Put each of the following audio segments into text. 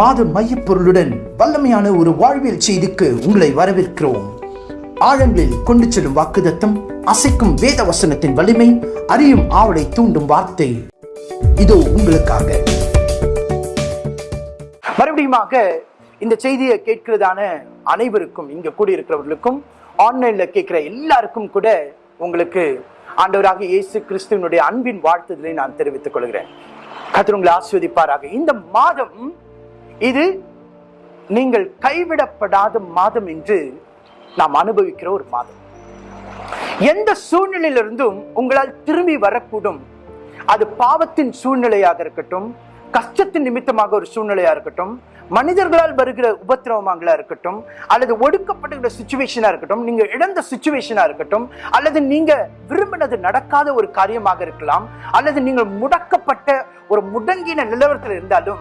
மாத மையப்பொருளுடன் வல்லமையான ஒரு வாழ்வியல் செய்திக்கு உங்களை வரவேற்கிறோம். ஆழங்களில் கொண்டு செல்லும் வாக்குதத்தம் அசைக்கும் வேத வசனத்தின் வலிமை அறியும் ஆவலை தூண்டும் வார்த்தை. இதோ உங்களுக்காக. மறுபடியுமாக இந்த செய்தியை கேட்கிறதான அனைவருக்கும் இங்க கூடியிருக்கிறவர்களுக்கும் ஆன்லைன்ல கேட்கிற எல்லாருக்கும் கூட உங்களுக்கு ஆண்டவராக இயேசு கிறிஸ்துவனுடைய அன்பின் வாழ்த்துதலை நான் தெரிவித்துக் கொள்கிறேன். கர்த்தர் உங்களை ஆஸ்வதிப்பாராக இந்த மாதம் இது நீங்கள் கைவிடப்படாத மாதம் என்று நாம் அனுபவிக்கிற ஒரு மாதம். எந்த சூழ்நிலையிலிருந்தும் உங்களால் திரும்பி வரக்கூடும். அது பாவத்தின் சூழ்நிலையாக இருக்கட்டும் கஷ்டத்தின் நிமித்தமாக ஒரு சூழ்நிலையா இருக்கட்டும் மனிதர்களால் வருகிற உபத்திரவமாங்களா இருக்கட்டும் அல்லது ஒடுக்கப்படுகிற சுச்சுவேஷனா இருக்கட்டும் நீங்க இழந்த சுச்சுவேஷனா இருக்கட்டும் அல்லது நீங்க விரும்பினது நடக்காத ஒரு காரியமாக இருக்கலாம் அல்லது நீங்கள் முடக்கப்பட்ட ஒரு முடங்கின நிலவரத்தில் இருந்தாலும்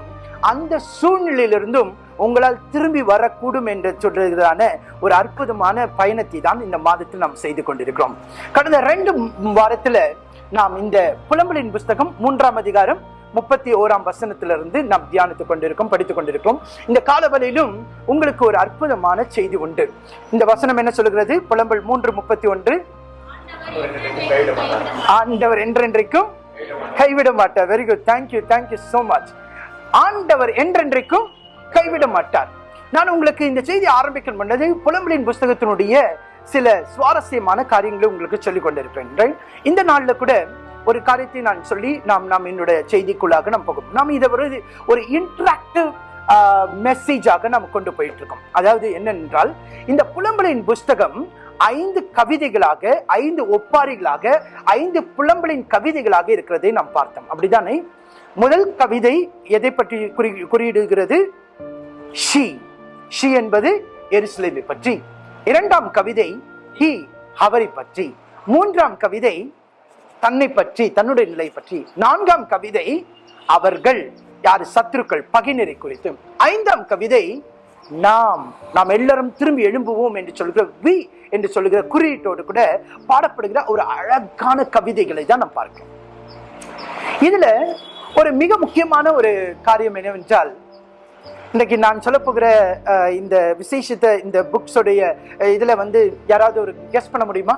அந்த சூழ்நிலையிலிருந்தும் உங்களால் திரும்பி வரக்கூடும் என்று சொல்றதான ஒரு அற்புதமான பயணத்தை தான் இந்த மாதத்தில் நாம் செய்து கொண்டிருக்கிறோம். கடந்த ரெண்டு வாரத்தில் நாம் இந்த புலம்பலின் புஸ்தகம் மூன்றாம் அதிகாரம் முப்பத்தி ஓராம் வசனத்திலிருந்து நாம் தியானித்துக் கொண்டிருக்கோம் படித்துக் கொண்டிருக்கோம். இந்த காலவலையிலும் உங்களுக்கு ஒரு அற்புதமான செய்தி உண்டு. இந்த வசனம் என்ன சொல்கிறது? புலம்பல் மூன்று முப்பத்தி ஒன்று. ஆண்டவர் என்றென்றைக்கும் கைவிட மாட்டார். Very good thank you thank you so much ஆண்டவர் என்றென்றைக்கும் கைவிட மாட்டார். நான் உங்களுக்கு இந்த செய்தி ஆரம்பிக்கும் பண்ணது புலம்பலின் புஸ்தகத்தினுடைய சில சுவாரஸ்யமான காரியங்களை உங்களுக்கு சொல்லிக் கொண்டிருப்பேன் இந்த நாளில் கூட ஒரு காரியத்தை நான் சொல்லி நாம் நாம் என்னுடைய செய்திக்குள்ளாக நாம் போகும். நாம் இதை ஒரு ஒரு இன்ட்ராக்டிவ் மெசேஜாக நாம் கொண்டு போயிட்டு இருக்கோம் அதாவது என்னென்றால் இந்த புலம்பலின் புஸ்தகம் ஐந்து கவிதைகளாக ஐந்து ஒப்பாரிகளாக ஐந்து புலம்பலின் கவிதைகளாக இருக்கிறதை நாம் பார்த்தோம். அப்படிதானே முதல் கவிதை எதை பற்றி குறி குறியிடுகிறது? ஷி. ஷி என்பது எருசலேமை பற்றி. இரண்டாம் கவிதை ஹி. அவரை பற்றி. மூன்றாம் கவிதை தன்னை பற்றி தன்னுடைய நிலை பற்றி. நான்காம் கவிதை அவர்கள் யார் சத்துருக்கள் பகைஞரை குறித்து. ஐந்தாம் கவிதை நாம் நாம் எல்லாரும் திரும்பி எழும்புவோம் என்று சொல்கிற வி என்று சொல்லுகிற குறியீட்டோடு கூட பாடப்படுகிற ஒரு அழகான கவிதைகளை தான் நாம் பார்க்கிறோம். இதுல ஒரு மிக முக்கியமான ஒரு காரியம் என்னவென்றால் இன்றைக்கு நான் சொல்ல போகிற இந்த விசேஷத்தை இந்த புக்ஸோடைய இதில் வந்து யாராவது ஒரு கெஸ் பண்ண முடியுமா?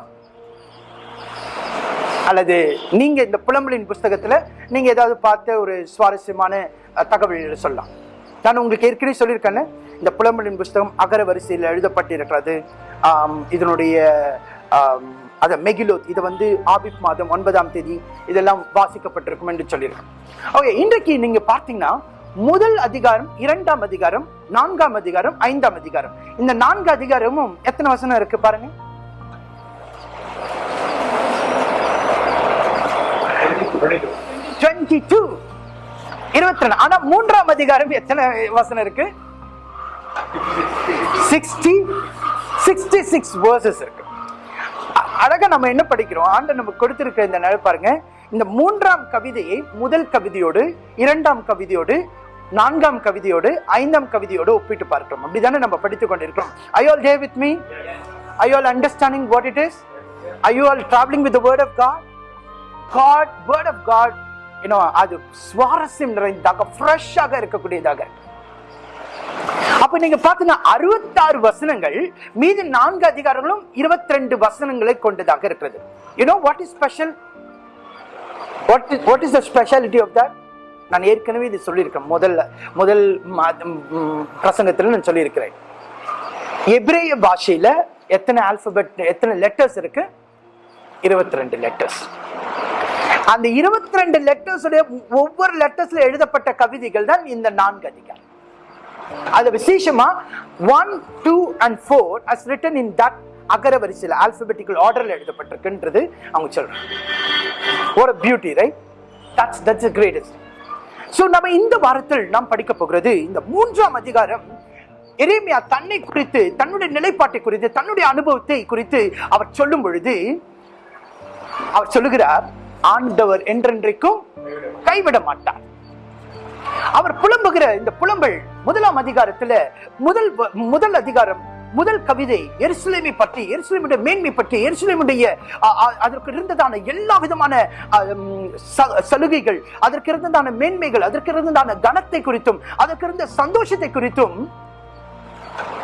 அல்லது நீங்கள் இந்த புலம்பலின் புஸ்தகத்தில் நீங்கள் ஏதாவது பார்த்த ஒரு சுவாரஸ்யமான தகவல் தகவல்களை சொல்லலாம். நான் உங்களுக்கு ஏற்கனவே சொல்லியிருக்கேன்னு இந்த புலம்பலின் புஸ்தகம் அகர வரிசையில் எழுதப்பட்டிருக்கிறது. இதனுடைய அதை மெகிலோத் இது வந்து ஆபிப் மாதம் ஒன்பதாம் தேதி இதெல்லாம் வாசிக்கப்பட்டிருக்கும் என்று சொல்லியிருக்கேன் ஓகே இன்றைக்கு நீங்க பார்த்தீங்கன்னா முதல் அதிகாரம் இரண்டாம் அதிகாரம் நான்காம் அதிகாரம் ஐந்தாம் அதிகாரம். இந்த நான்கு அதிகாரமும் எத்தனை வசனம் இருக்கு பாருங்க? டுவெண்ட்டி டூ இருபத்தி ரெண்டு ஆனா மூன்றாம் அதிகாரம் எத்தனை வசனம் இருக்கு? சிக்ஸ்டி சிக்ஸ்டி சிக்ஸ் வேர்சஸ் இருக்கு. அழகா நம்ம என்ன படிக்கிறோம்? ஆண்டு நம்ம கொடுத்திருக்க இந்த நிலை பாருங்க. இந்த மூன்றாம் கவிதையை முதல் கவிதையோடு இரண்டாம் கவிதையோடு நான்காம் கவிதையோடு ஐந்தாம் கவிதையோடு ஒப்பிட்டு பார்க்கிறோம். அப்படிதானே நம்ம படித்துக் கொண்டிருக்கிறோம். I all day with me I all understanding what it is I you all travelling with word of God God word of God you know அது சுவாரஸ்யம் நிறைந்ததாக ஃப்ரெஷ்ஷாக இருக்கக்கூடியதாக. அப்ப நீங்க பாத்தீங்கன்னா அறுபத்தாறு வசனங்கள் மீது நான்கு அதிகாரங்களும் இருபத்தி ரெண்டு வசனங்களை கொண்டதாக இருக்கிறது. You know what is special what is what is the speciality of that நான் ஏற்கனவே இது சொல்லியிருக்கேன். முதல்ல முதல் பிரசங்கத்தில் நான் சொல்லியிருக்கிறேன். எப்ரேய பாஷையில எத்தனை ஆல்பபெட் எத்தனை லெட்டர்ஸ் இருக்கு? இருபத்தி ரெண்டு லெட்டர்ஸ் அந்த இருபத்தி ரெண்டு லெட்டர்ஸ் ஒவ்வொரு லெட்டர்ஸ்ல எழுதப்பட்ட கவிதைகள் தான் இந்த நான்கு அதிகாரம். அது விசேஷமா one two and four as written in that அகர வரிசையில் ஆல்பபெட்டிக்கல் ஆர்டர்ல எழுதப்பட்டிருக்குன்றது அவங்க சொல்றாங்க. ஒரு beauty right that's that's greatest so நம்ம இந்த வாரத்தில் நாம் படிக்க போகிறது இந்த மூன்றாம் அதிகாரம். எரேமியா தன்னை குறித்து தன்னுடைய நிலைப்பாட்டை குறித்து தன்னுடைய அனுபவத்தை குறித்து அவர் சொல்லும் பொழுது அவர் சொல்லுகிறார் ஆண்டவர் என்றென்றைக்கும் கைவிட மாட்டார். அவர் புலம்புகிற இந்த புலம்பல் முதலாம் அதிகாரத்துல முதல் முதல் அதிகாரம் முதல் கவிதை எருசலேமை பற்றி எருசலேமுடைய மேன்மை பற்றி எருசலேமுடைய அதற்கு இருந்ததான எல்லா விதமான சலுகைகள் அதற்கு இருந்ததான மேன்மைகள் அதற்கு இருந்ததான கனத்தை குறித்தும் அதற்கு இருந்த சந்தோஷத்தை குறித்தும்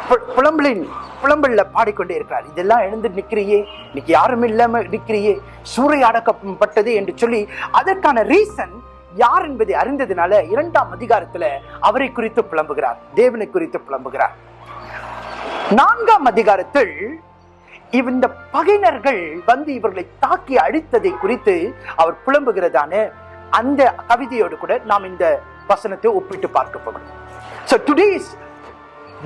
பு- புலம்பலின் புலம்பல்ல பாடிக்கொண்டே இருக்கிறார். இதெல்லாம் எழுந்து நிக்கிறியே இன்னைக்கு யாரும் இல்லாம நிக்கிறியே சூறையாடக்கப்பட்டது என்று சொல்லி அதற்கான ரீசன் யார் என்பதை அறிந்ததுனால இரண்டாம் அதிகாரத்துல அவரை குறித்து புலம்புகிறார். தேவனை குறித்து புலம்புகிறார். நான்காம் அதிகாரத்தில் இந்த பகைஞர்கள் வந்து இவர்களை தாக்கி அழித்ததை குறித்து அவர் புலம்புகிறதான அந்த கவிதையோடு கூட நாம் இந்த வசனத்தை ஒப்பிட்டு பார்க்க போகிறோம். So today's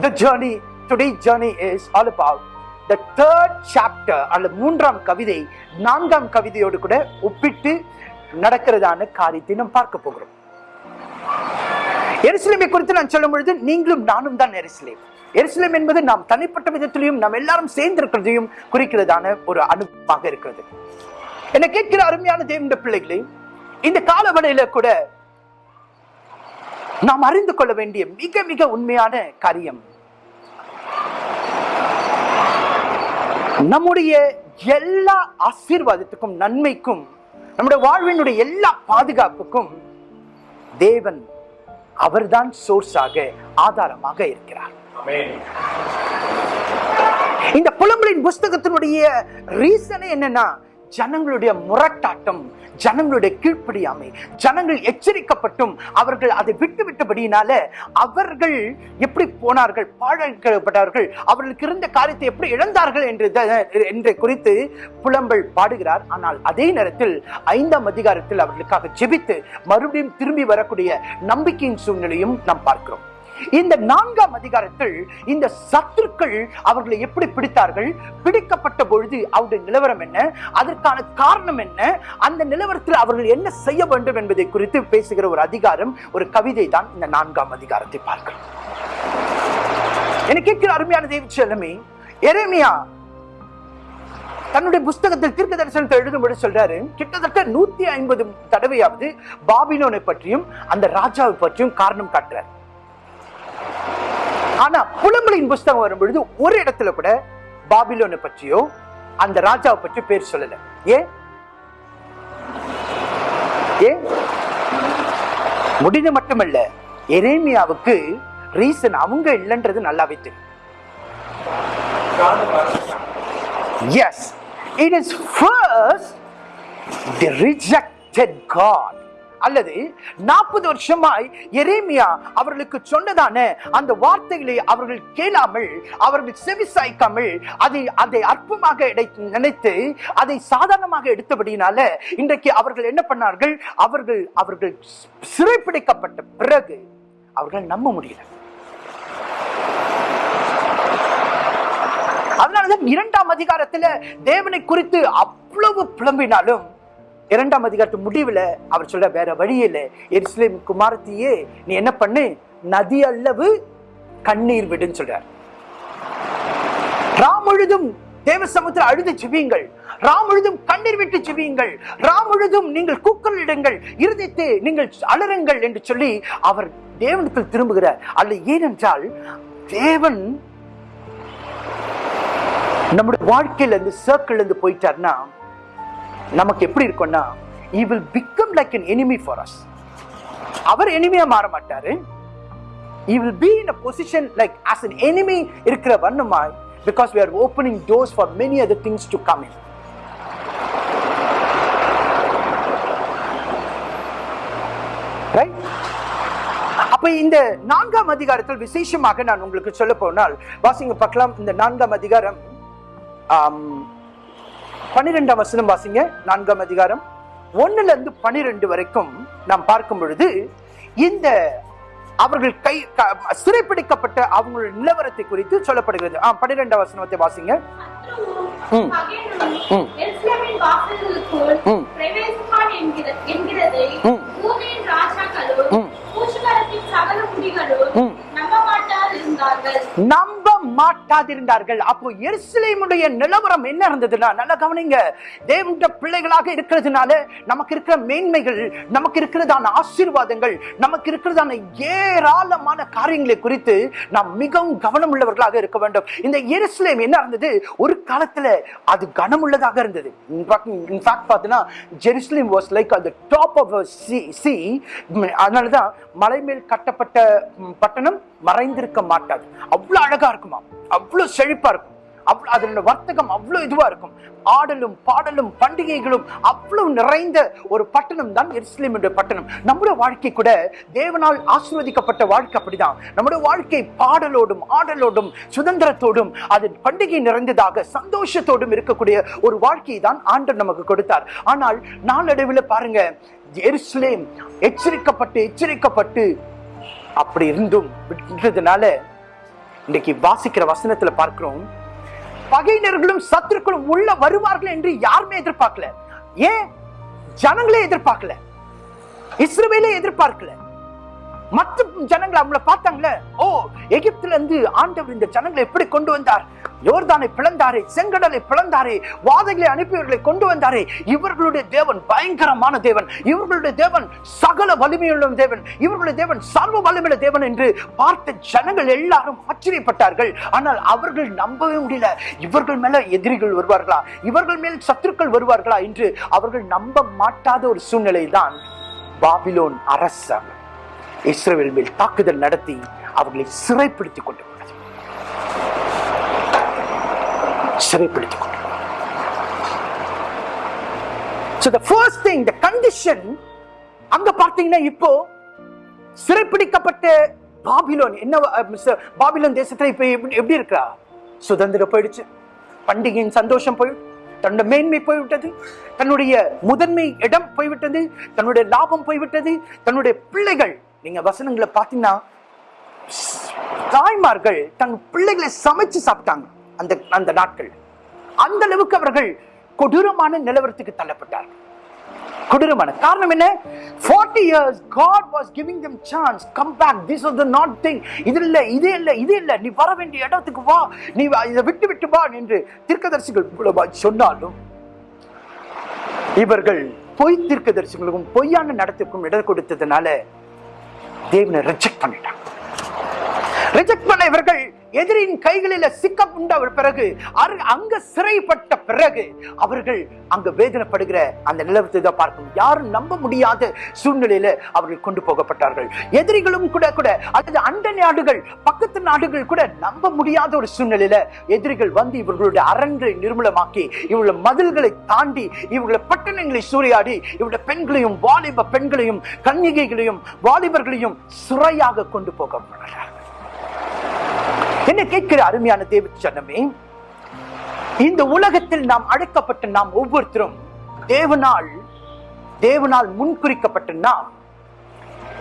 the journey today journey is all about the third chapter அல்லது மூன்றாம் கவிதை நான்காம் கவிதையோடு கூட ஒப்பிட்டு நடக்கிறதான காரியத்தை நாம் பார்க்க போகிறோம். எருசலேமை குறித்து நான் சொல்லும் பொழுது நீங்களும் நானும் தான் எருசலேம். எருசலேம் என்பது நாம் தனிப்பட்ட விதத்திலையும் நாம் எல்லாரும் சேர்ந்திருக்கிறதையும் குறிக்கிறதான ஒரு அனுப்பாக இருக்கிறது. என்னை கேட்கிற அருமையான தேவண்ட பிள்ளைகளே இந்த காலவடையில கூட நாம் அறிந்து கொள்ள வேண்டிய மிக மிக உண்மையான காரியம் நம்முடைய எல்லா ஆசீர்வாதத்துக்கும் நன்மைக்கும் நம்முடைய வாழ்வினுடைய எல்லா பாதுகாப்புக்கும் தேவன் அவர்தான் சோர்ஸாக ஆதாரமாக இருக்கிறார். இந்த புலம்பலின் புஸ்தகத்தினுடைய ரீசனே என்னன்னா ஜனங்களுடைய முரட்டாட்டம் ஜனங்களுடைய கீழ்ப்படியாமை ஜனங்கள் எச்சரிக்கப்பட்டும் அவர்கள் அதை விட்டு விட்டபடியினால அவர்கள் எப்படி போனார்கள் பாழாக்கப்பட்டார்கள் அவர்களுக்கு இருந்த காரியத்தை எப்படி இழந்தார்கள் என்று என்று குறித்து புலம்பல் பாடுகிறார். ஆனால் அதே நேரத்தில் ஐந்தாம் அதிகாரத்தில் அவர்களுக்காக ஜெபித்து மறுபடியும் திரும்பி வரக்கூடிய நம்பிக்கையின் சூழ்நிலையும் நாம் பார்க்கிறோம். இந்த நான்காம் அதிகாரத்தில் இந்த சத்துருக்கள் அவர்களை எப்படி பிடித்தார்கள்? பிடிக்கப்பட்ட பொழுது அவருடைய நிலவரம் என்ன? அதற்கான காரணம் என்ன? அந்த நிலவரத்தில் அவர்கள் என்ன செய்ய வேண்டும் என்பதை குறித்து பேசுகிற ஒரு அதிகாரம் ஒரு கவிதை தான் இந்த நான்காம் அதிகாரத்தை பார்க்கிறோம். என கேட்கிற அருமையான தேவி செல்லமே எரேமியா தன்னுடைய புஸ்தகத்தில் தீர்க்க தரிசனத்தை எழுதும்படி சொல்றாரு. கிட்டத்தட்ட நூத்தி ஐம்பது தடவையாவது பாபிலோனை பற்றியும் அந்த ராஜாவை பற்றியும் காரணம் காட்டுறாரு. ஆனா புலம்பலின் புஸ்தகம் வரும்பொழுது ஒரு இடத்துல கூட பாபிலோனை பற்றியோ அந்த ராஜாவை பற்றி பேர் சொல்லல. ஏன் ஏன் முடிந்து மட்டுமல்ல எரேமியாவுக்கு ரீசன் அவங்க இல்லைன்றது நல்லாவே தெரியும். Yes it is first the rejected God அல்லது நாற்பது வருஷமாய் எரேமியா அவர்களுக்கு சொன்னதான அந்த வார்த்தைகளை அவர்கள் கேளாமல் அவர்கள் செவிசாய்க்காமல் அதை அதை அற்பமாக இடை- நினைத்து அதை சாதாரணமாக எடுத்தபடினால இன்றைக்கு அவர்கள் என்ன பண்ணார்கள்? அவர்கள் அவர்கள் சிறைப்பிடிக்கப்பட்ட பிறகு அவர்கள் நம்ப முடியல. அதனாலதான் இரண்டாம் அதிகாரத்துல தேவனை குறித்து அவ்வளவு புலம்பினாலும் இரண்டாம் அதிகாரத்து முடிவுல அவர் சொல்ற வேற வழி இல்லை எரிசிலேம் குமாரத்தியே நீ என்ன பண்ணு? நதி அல்லவு கண்ணீர் விடுன்னு சொல்றார். ராம் முழுதும் தேவ சமுத்திர அழுது செவியுங்கள் ராம் முழுதும் கண்ணீர் விட்டு செவியுங்கள் ராம் முழுதும் நீங்கள் இடுங்கள். இருதயத்தை நீங்கள் அலறுங்கள் என்று சொல்லி அவர் தேவனுக்குள் திரும்புகிறார். அல்ல ஏனென்றால் தேவன் நம்முடைய வாழ்க்கையில இருந்து சர்க்கிள் இருந்து போயிட்டார்னா நமக்கு எப்படி இருக்கும்னா he will become like an enemy for us அவர் எனிமையாக மாற மாட்டார் he will be in a position like as an enemy இருக்கிற வண்ணமாய் because we are opening doors for many other things to come in அப்ப இந்த நான்காம் அதிகாரத்தில் விசேஷமாக நான் உங்களுக்கு சொல்ல போனால் வாசிங்க பார்க்கலாம் இந்த நான்காம் அதிகாரம் பனிரெண்டாம் பன்னிரெண்டாம் வசனம் வாசிங்க நான்காம் அதிகாரம். ஒண்ணுல இருந்து பனிரெண்டு வரைக்கும் நாம் பார்க்கும் பொழுது இந்த அவர்கள் கை க- சிறைப்பிடிக்கப்பட்ட அவங்களுடைய நிலவரத்தை குறித்து சொல்லப்படுகிறது. ஆ பன்னிரெண்டாம் வசனத்தை வாசிங்க. நம்ப மாட்டாதிருந்தார்கள் அப்போ எருசலேமுடைய நிலவரம் என்ன இருந்ததுன்னா நல்லா கவனிங்க. தேவனுடைய பிள்ளைகளாக இருக்கிறதுனால நமக்கு இருக்கிற மேன்மைகள் நமக்கு இருக்கிறதான ஆசீர்வாதங்கள் நமக்கு இருக்கிறதான ஏராளமான காரியங்களை குறித்து நாம் மிகவும் கவனம் உள்ளவர்களாக இருக்க வேண்டும். இந்த எருசலேம் என்ன இருந்தது? ஒரு காலத்துல அது கனமுள்ளதாக இருந்தது. இன்ஃபேக்ட் பார்த்தீங்கன்னா ஜெருசலேம் வாஸ் லைக் அந்த டாப் ஆஃப் சி சி அதனாலதான் மலை மேல் கட்டப்பட்ட பட்டணம் மறைந்திருக்க மாட்டாது. அவ்வளவு அழகா இருக்குமா? அவ்வளவு செழிப்பா இருக்கும். அவ்வளவு அதனோட வர்த்தகம் அவ்வளோ இதுவாக இருக்கும். ஆடலும் பாடலும் பண்டிகைகளும் அவ்வளவு நிறைந்த ஒரு பட்டணம் தான் எருசலேம் என்ற பட்டணம். நம்முடைய வாழ்க்கை கூட தேவனால் ஆசீர்வதிக்கப்பட்ட வாழ்க்கை அப்படிதான். நம்முடைய வாழ்க்கை பாடலோடும் ஆடலோடும் சுதந்திரத்தோடும் அதன் பண்டிகை நிறைந்ததாக சந்தோஷத்தோடும் இருக்கக்கூடிய ஒரு வாழ்க்கையை தான் ஆண்டர் நமக்கு கொடுத்தார். ஆனால் நாளடைவில் பாருங்க எருசலேம் எச்சரிக்கப்பட்டு எச்சரிக்கப்பட்டு அப்படி இருந்தும் விட்டதுனால இன்னைக்கு வாசிக்கிற வசனத்துல பார்க்கிறோம். பகையினர்களும் சத்துருக்களும் உள்ள வருவார்கள் என்று யாருமே எதிர்பார்க்கல. ஏன்? ஜனங்களே எதிர்பார்க்கல. இஸ்ரவேலே எதிர்பார்க்கல. மற்ற ஜனங்களை அவங்கள பார்த்தாங்களே ஓ எகிப்துல இருந்து ஆண்டவர் இந்த ஜனங்களை எப்படி கொண்டு வந்தார்? யோர்தானை பிளந்தாரே செங்கடலை பிளந்தாரே வாதைகளை அனுப்பியவர்களை கொண்டு வந்தாரே. இவர்களுடைய தேவன் பயங்கரமான தேவன். இவர்களுடைய தேவன் சகல வலிமையுள்ள தேவன். இவர்களுடைய தேவன் சர்வ வலிமையுள்ள தேவன் என்று பார்த்த ஜனங்கள் எல்லாரும் ஆச்சரியப்பட்டார்கள். ஆனால் அவர்கள் நம்பவே முடியல. இவர்கள் மேல எதிரிகள் வருவார்களா? இவர்கள் மேல் சத்துருக்கள் வருவார்களா என்று அவர்கள் நம்ப மாட்டாத ஒரு சூழ்நிலை தான் பாபிலோன் அரசர் இஸ்ரேல் மேல் தாக்குதல் நடத்தி அவர்களை சிறைப்படுத்திக் கொண்டு சிறைப்பிடித்துக் கொண்டு So the first thing, the condition, அங்க பார்த்தீங்கன்னா இப்போ சிறைப்பிடிக்கப்பட்ட பாபிலோன் என்ன பாபிலோன் தேசத்துல இப்ப எப்படி எப்படி இருக்கா? சுதந்திரம் போயிடுச்சு. பண்டிகையின் சந்தோஷம் போய் தன்னோட மேன்மை போய்விட்டது தன்னுடைய முதன்மை இடம் போய்விட்டது தன்னுடைய லாபம் போய்விட்டது தன்னுடைய பிள்ளைகள் நீங்க வசனங்களை பார்த்தீங்கன்னா தாய்மார்கள் தன் பிள்ளைகளை சமைச்சு சாப்பிட்டாங்க. அந்த அந்த நாட்கள். அந்த அளவுக்கு அவர்கள் கொடூரமான நிலவரத்துக்கு தள்ளப்பட்டார்கள். கொடூரமான. காரணம் என்ன? 40 years God was giving them chance come back this was the not thing இது இல்ல இது இல்ல இது இல்ல. நீ வர வேண்டிய இடத்துக்கு வா. நீ வா, இதை விட்டு விட்டு வா என்று தீர்க்கதரிசிகள் சொன்னாலும் இவர்கள் பொய் தீர்க்கதரிசிகளுக்கும் பொய்யான நடத்திற்கும் இடம் கொடுத்ததுனால தேவனை ரிஜெக்ட் பண்ணிட்டாங்க. ரிஜெக்ட் பண்ண இவர்கள் எதிரின் கைகளில் சிக்க உண்ட பிறகு அரு- அங்க சிறைப்பட்ட பிறகு அவர்கள் அங்க வேதனைப்படுகிற அந்த நிலவரத்தை தான் பார்க்கும். யாரும் நம்ப முடியாத சூழ்நிலையில அவர்கள் கொண்டு போகப்பட்டார்கள். எதிரிகளும் கூட கூட அல்லது அண்ட நாடுகள் பக்கத்து நாடுகள் கூட நம்ப முடியாத ஒரு சூழ்நிலையில எதிரிகள் வந்து இவர்களுடைய அரண்களை நிர்மூலமாக்கி இவர்களுடைய மதில்களை தாண்டி இவர்களுடைய பட்டணங்களை சூறையாடி இவருடைய பெண்களையும் வாலிப பெண்களையும் கன்னிகைகளையும் வாலிபர்களையும் சிறையாக கொண்டு போகப்பட்டார்கள். என்ன கேட்கிற அருமையான தேவ ஜனமே இந்த உலகத்தில் நாம் அழைக்கப்பட்ட நாம் ஒவ்வொருத்தரும் தேவனால் தேவனால் முன்குறிக்கப்பட்ட நாம்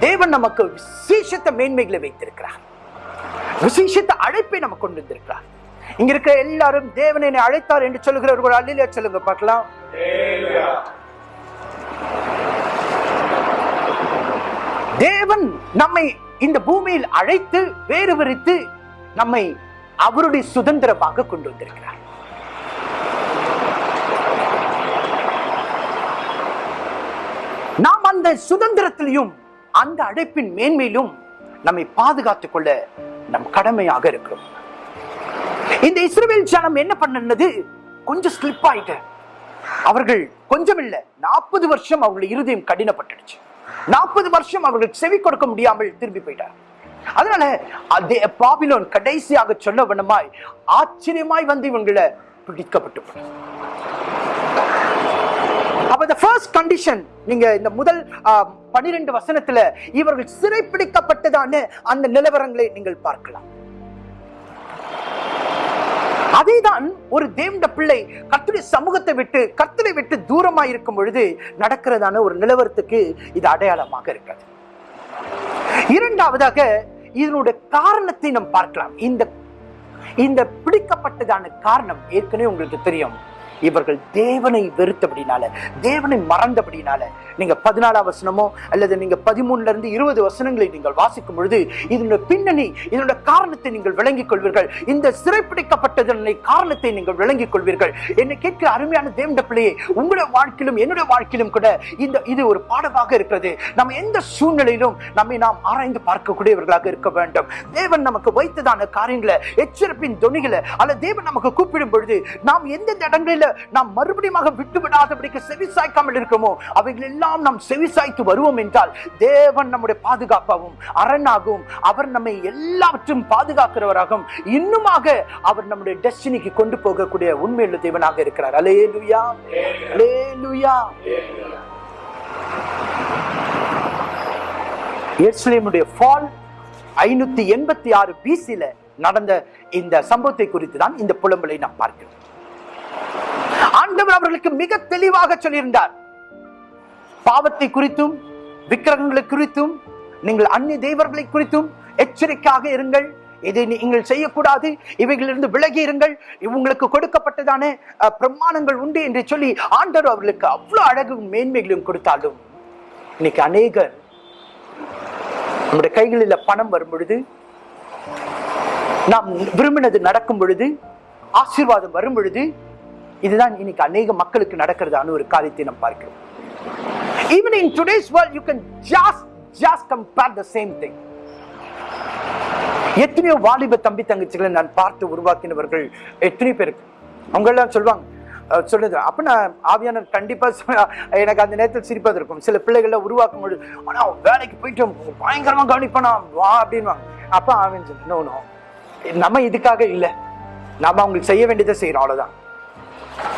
தேவன் நமக்கு விசேஷத்த மேன்மைகளை வைத்திருக்கிறார். விசேஷத்த அழைப்பை நமக்கு கொண்டு வந்திருக்கிறார். இங்க இருக்கிற எல்லாரும் தேவன் என்னை அழைத்தார் என்று சொல்லுகிற ஒரு அல்லிலே சொல்லுங்க பார்க்கலாம். தேவன் நம்மை இந்த பூமியில் அழைத்து வேறு விரித்து நம்மை அவருடைய சுதந்திரமாக கொண்டு வந்திருக்கிறார். நாம் அந்த சுதந்திரத்திலையும் அந்த அழைப்பின் மேன்மையிலும் நம்மை பாதுகாத்துக் கொள்ள நம் கடமையாக இருக்கிறோம். இந்த இஸ்ரேல் ஜனம் என்ன பண்ணது கொஞ்சம் ஸ்லிப் ஆயிட்டு. அவர்கள் கொஞ்சம் இல்ல நாற்பது வருஷம் அவர்கள் இருதயம் கடினப்பட்டுடுச்சு. நாற்பது வருஷம் அவர்கள் செவி கொடுக்க முடியாமல் திரும்பி போயிட்டார். அதனால அதே பாபிலோன் கடைசியாக சொல்ல வண்ணமாய் ஆச்சரியமாய் வந்து இவங்களை பிடிக்கப்பட்டு அப்ப நீங்க இந்த முதல் பனிரெண்டு வசனத்துல இவர்கள் சிறைப்பிடிக்கப்பட்டதான அந்த நிலவரங்களை நீங்கள் பார்க்கலாம். அதேதான் ஒரு தேவண்ட பிள்ளை கத்துடைய சமூகத்தை விட்டு கர்த்தரை விட்டு தூரமா இருக்கும் பொழுது நடக்கிறதான ஒரு நிலவரத்துக்கு இது அடையாளமாக இருக்கிறது. இரண்டாவதாக இதனுடைய காரணத்தை நாம் பார்க்கலாம். இந்த இந்த பிடிக்கப்பட்டதான காரணம் ஏற்கனவே உங்களுக்கு தெரியும். இவர்கள் தேவனை வெறுத்தபடினால தேவனை மறந்தபடினால நீங்க பதினாலாம் வசனமோ அல்லது நீங்க பதிமூணுல இருந்து இருபது வசனங்களை நீங்கள் வாசிக்கும் பொழுது இதனுடைய பின்னணி இதனுடைய காரணத்தை நீங்கள் விளங்கிக் கொள்வீர்கள். இந்த சிறைப்பிடிக்கப்பட்டதனை காரணத்தை நீங்கள் விளங்கிக் கொள்வீர்கள். என்னை கேட்கிற அருமையான தேவண்ட பிள்ளையே உங்களுடைய வாழ்க்கையிலும் என்னுடைய வாழ்க்கையிலும் கூட இந்த இது ஒரு பாடமாக இருக்கிறது. நம்ம எந்த சூழ்நிலையிலும் நம்மை நாம் ஆராய்ந்து பார்க்கக்கூடியவர்களாக இருக்க வேண்டும். தேவன் நமக்கு வைத்ததான காரியங்களை எச்சரிப்பின் துணிகளை அல்ல தேவன் நமக்கு கூப்பிடும் பொழுது நாம் எந்தெந்த இடங்களில நாம் மறுபடியும் விட்டு விடாதபடிக்கு செவி சாய்க்காமல் இருக்கிறோமோ அவைகள் எல்லாம் நாம் செவி சாய்த்து வருவோம் என்றால் தேவன் நம்முடைய பாதுகாப்பாகவும் அரணாகவும் அவர் நம்மை எல்லாவற்றும் பாதுகாக்கிறவராகவும் இன்னுமாக அவர் நம்முடைய டெஸ்டினிக்கு கொண்டு போகக்கூடிய உண்மையுள்ள தேவனாக இருக்கிறார். அலேலுயா அலேலுயா எருசலேமுடைய ஃபால் ஐநூத்தி எண்பத்தி ஆறு பிசில நடந்த இந்த சம்பவத்தை குறித்து தான் இந்த புலம்பலை நாம் பார்க்கிறோம். ஆண்டவர் அவர்களுக்கு மிக தெளிவாக சொல்லியிருந்தார். பாவத்தை குறித்தும் விக்கிரகங்களை குறித்தும் நீங்கள் அந்நிய தெய்வர்களை குறித்தும் எச்சரிக்கையாக இருங்கள். இதை நீங்கள் செய்யக்கூடாது. இவைகளிலிருந்து விலகி இருங்கள். இவங்களுக்கு கொடுக்கப்பட்டதான பிரமாணங்கள் உண்டு என்று சொல்லி ஆண்டவர் அவர்களுக்கு அவ்வளவு அழகும் மேன்மைகளும் கொடுத்தாலும் இன்னைக்கு அநேகர் நம்முடைய கைகளில் பணம் வரும் பொழுது நாம் விரும்பினது நடக்கும் பொழுது ஆசீர்வாதம் வரும் பொழுது இதுதான் இன்னைக்கு அநேக மக்களுக்கு நடக்கிறதான ஒரு காரியத்தை நாம் பார்க்கிறோம். Even in today's world you can just just compare the same thing. எத்தனையோ வாலிப தம்பி தங்கச்சிகளை நான் பார்த்து உருவாக்கினவர்கள் எத்தனை பேருக்கு அவங்க எல்லாம் சொல்லுவாங்க சொல்லுது அப்ப நான் ஆவியான கண்டிப்பா எனக்கு அந்த நேரத்தில் சிரிப்பது இருக்கும். சில பிள்ளைகளை உருவாக்கும் பொழுது ஆனா வேலைக்கு போயிட்டு பயங்கரமா கவனிப்பானா வா அப்படின்வாங்க அப்ப ஆவியன் சொல்லு நோ நம்ம இதுக்காக இல்லை. நாம அவங்களுக்கு செய்ய வேண்டியதை செய்யறோம்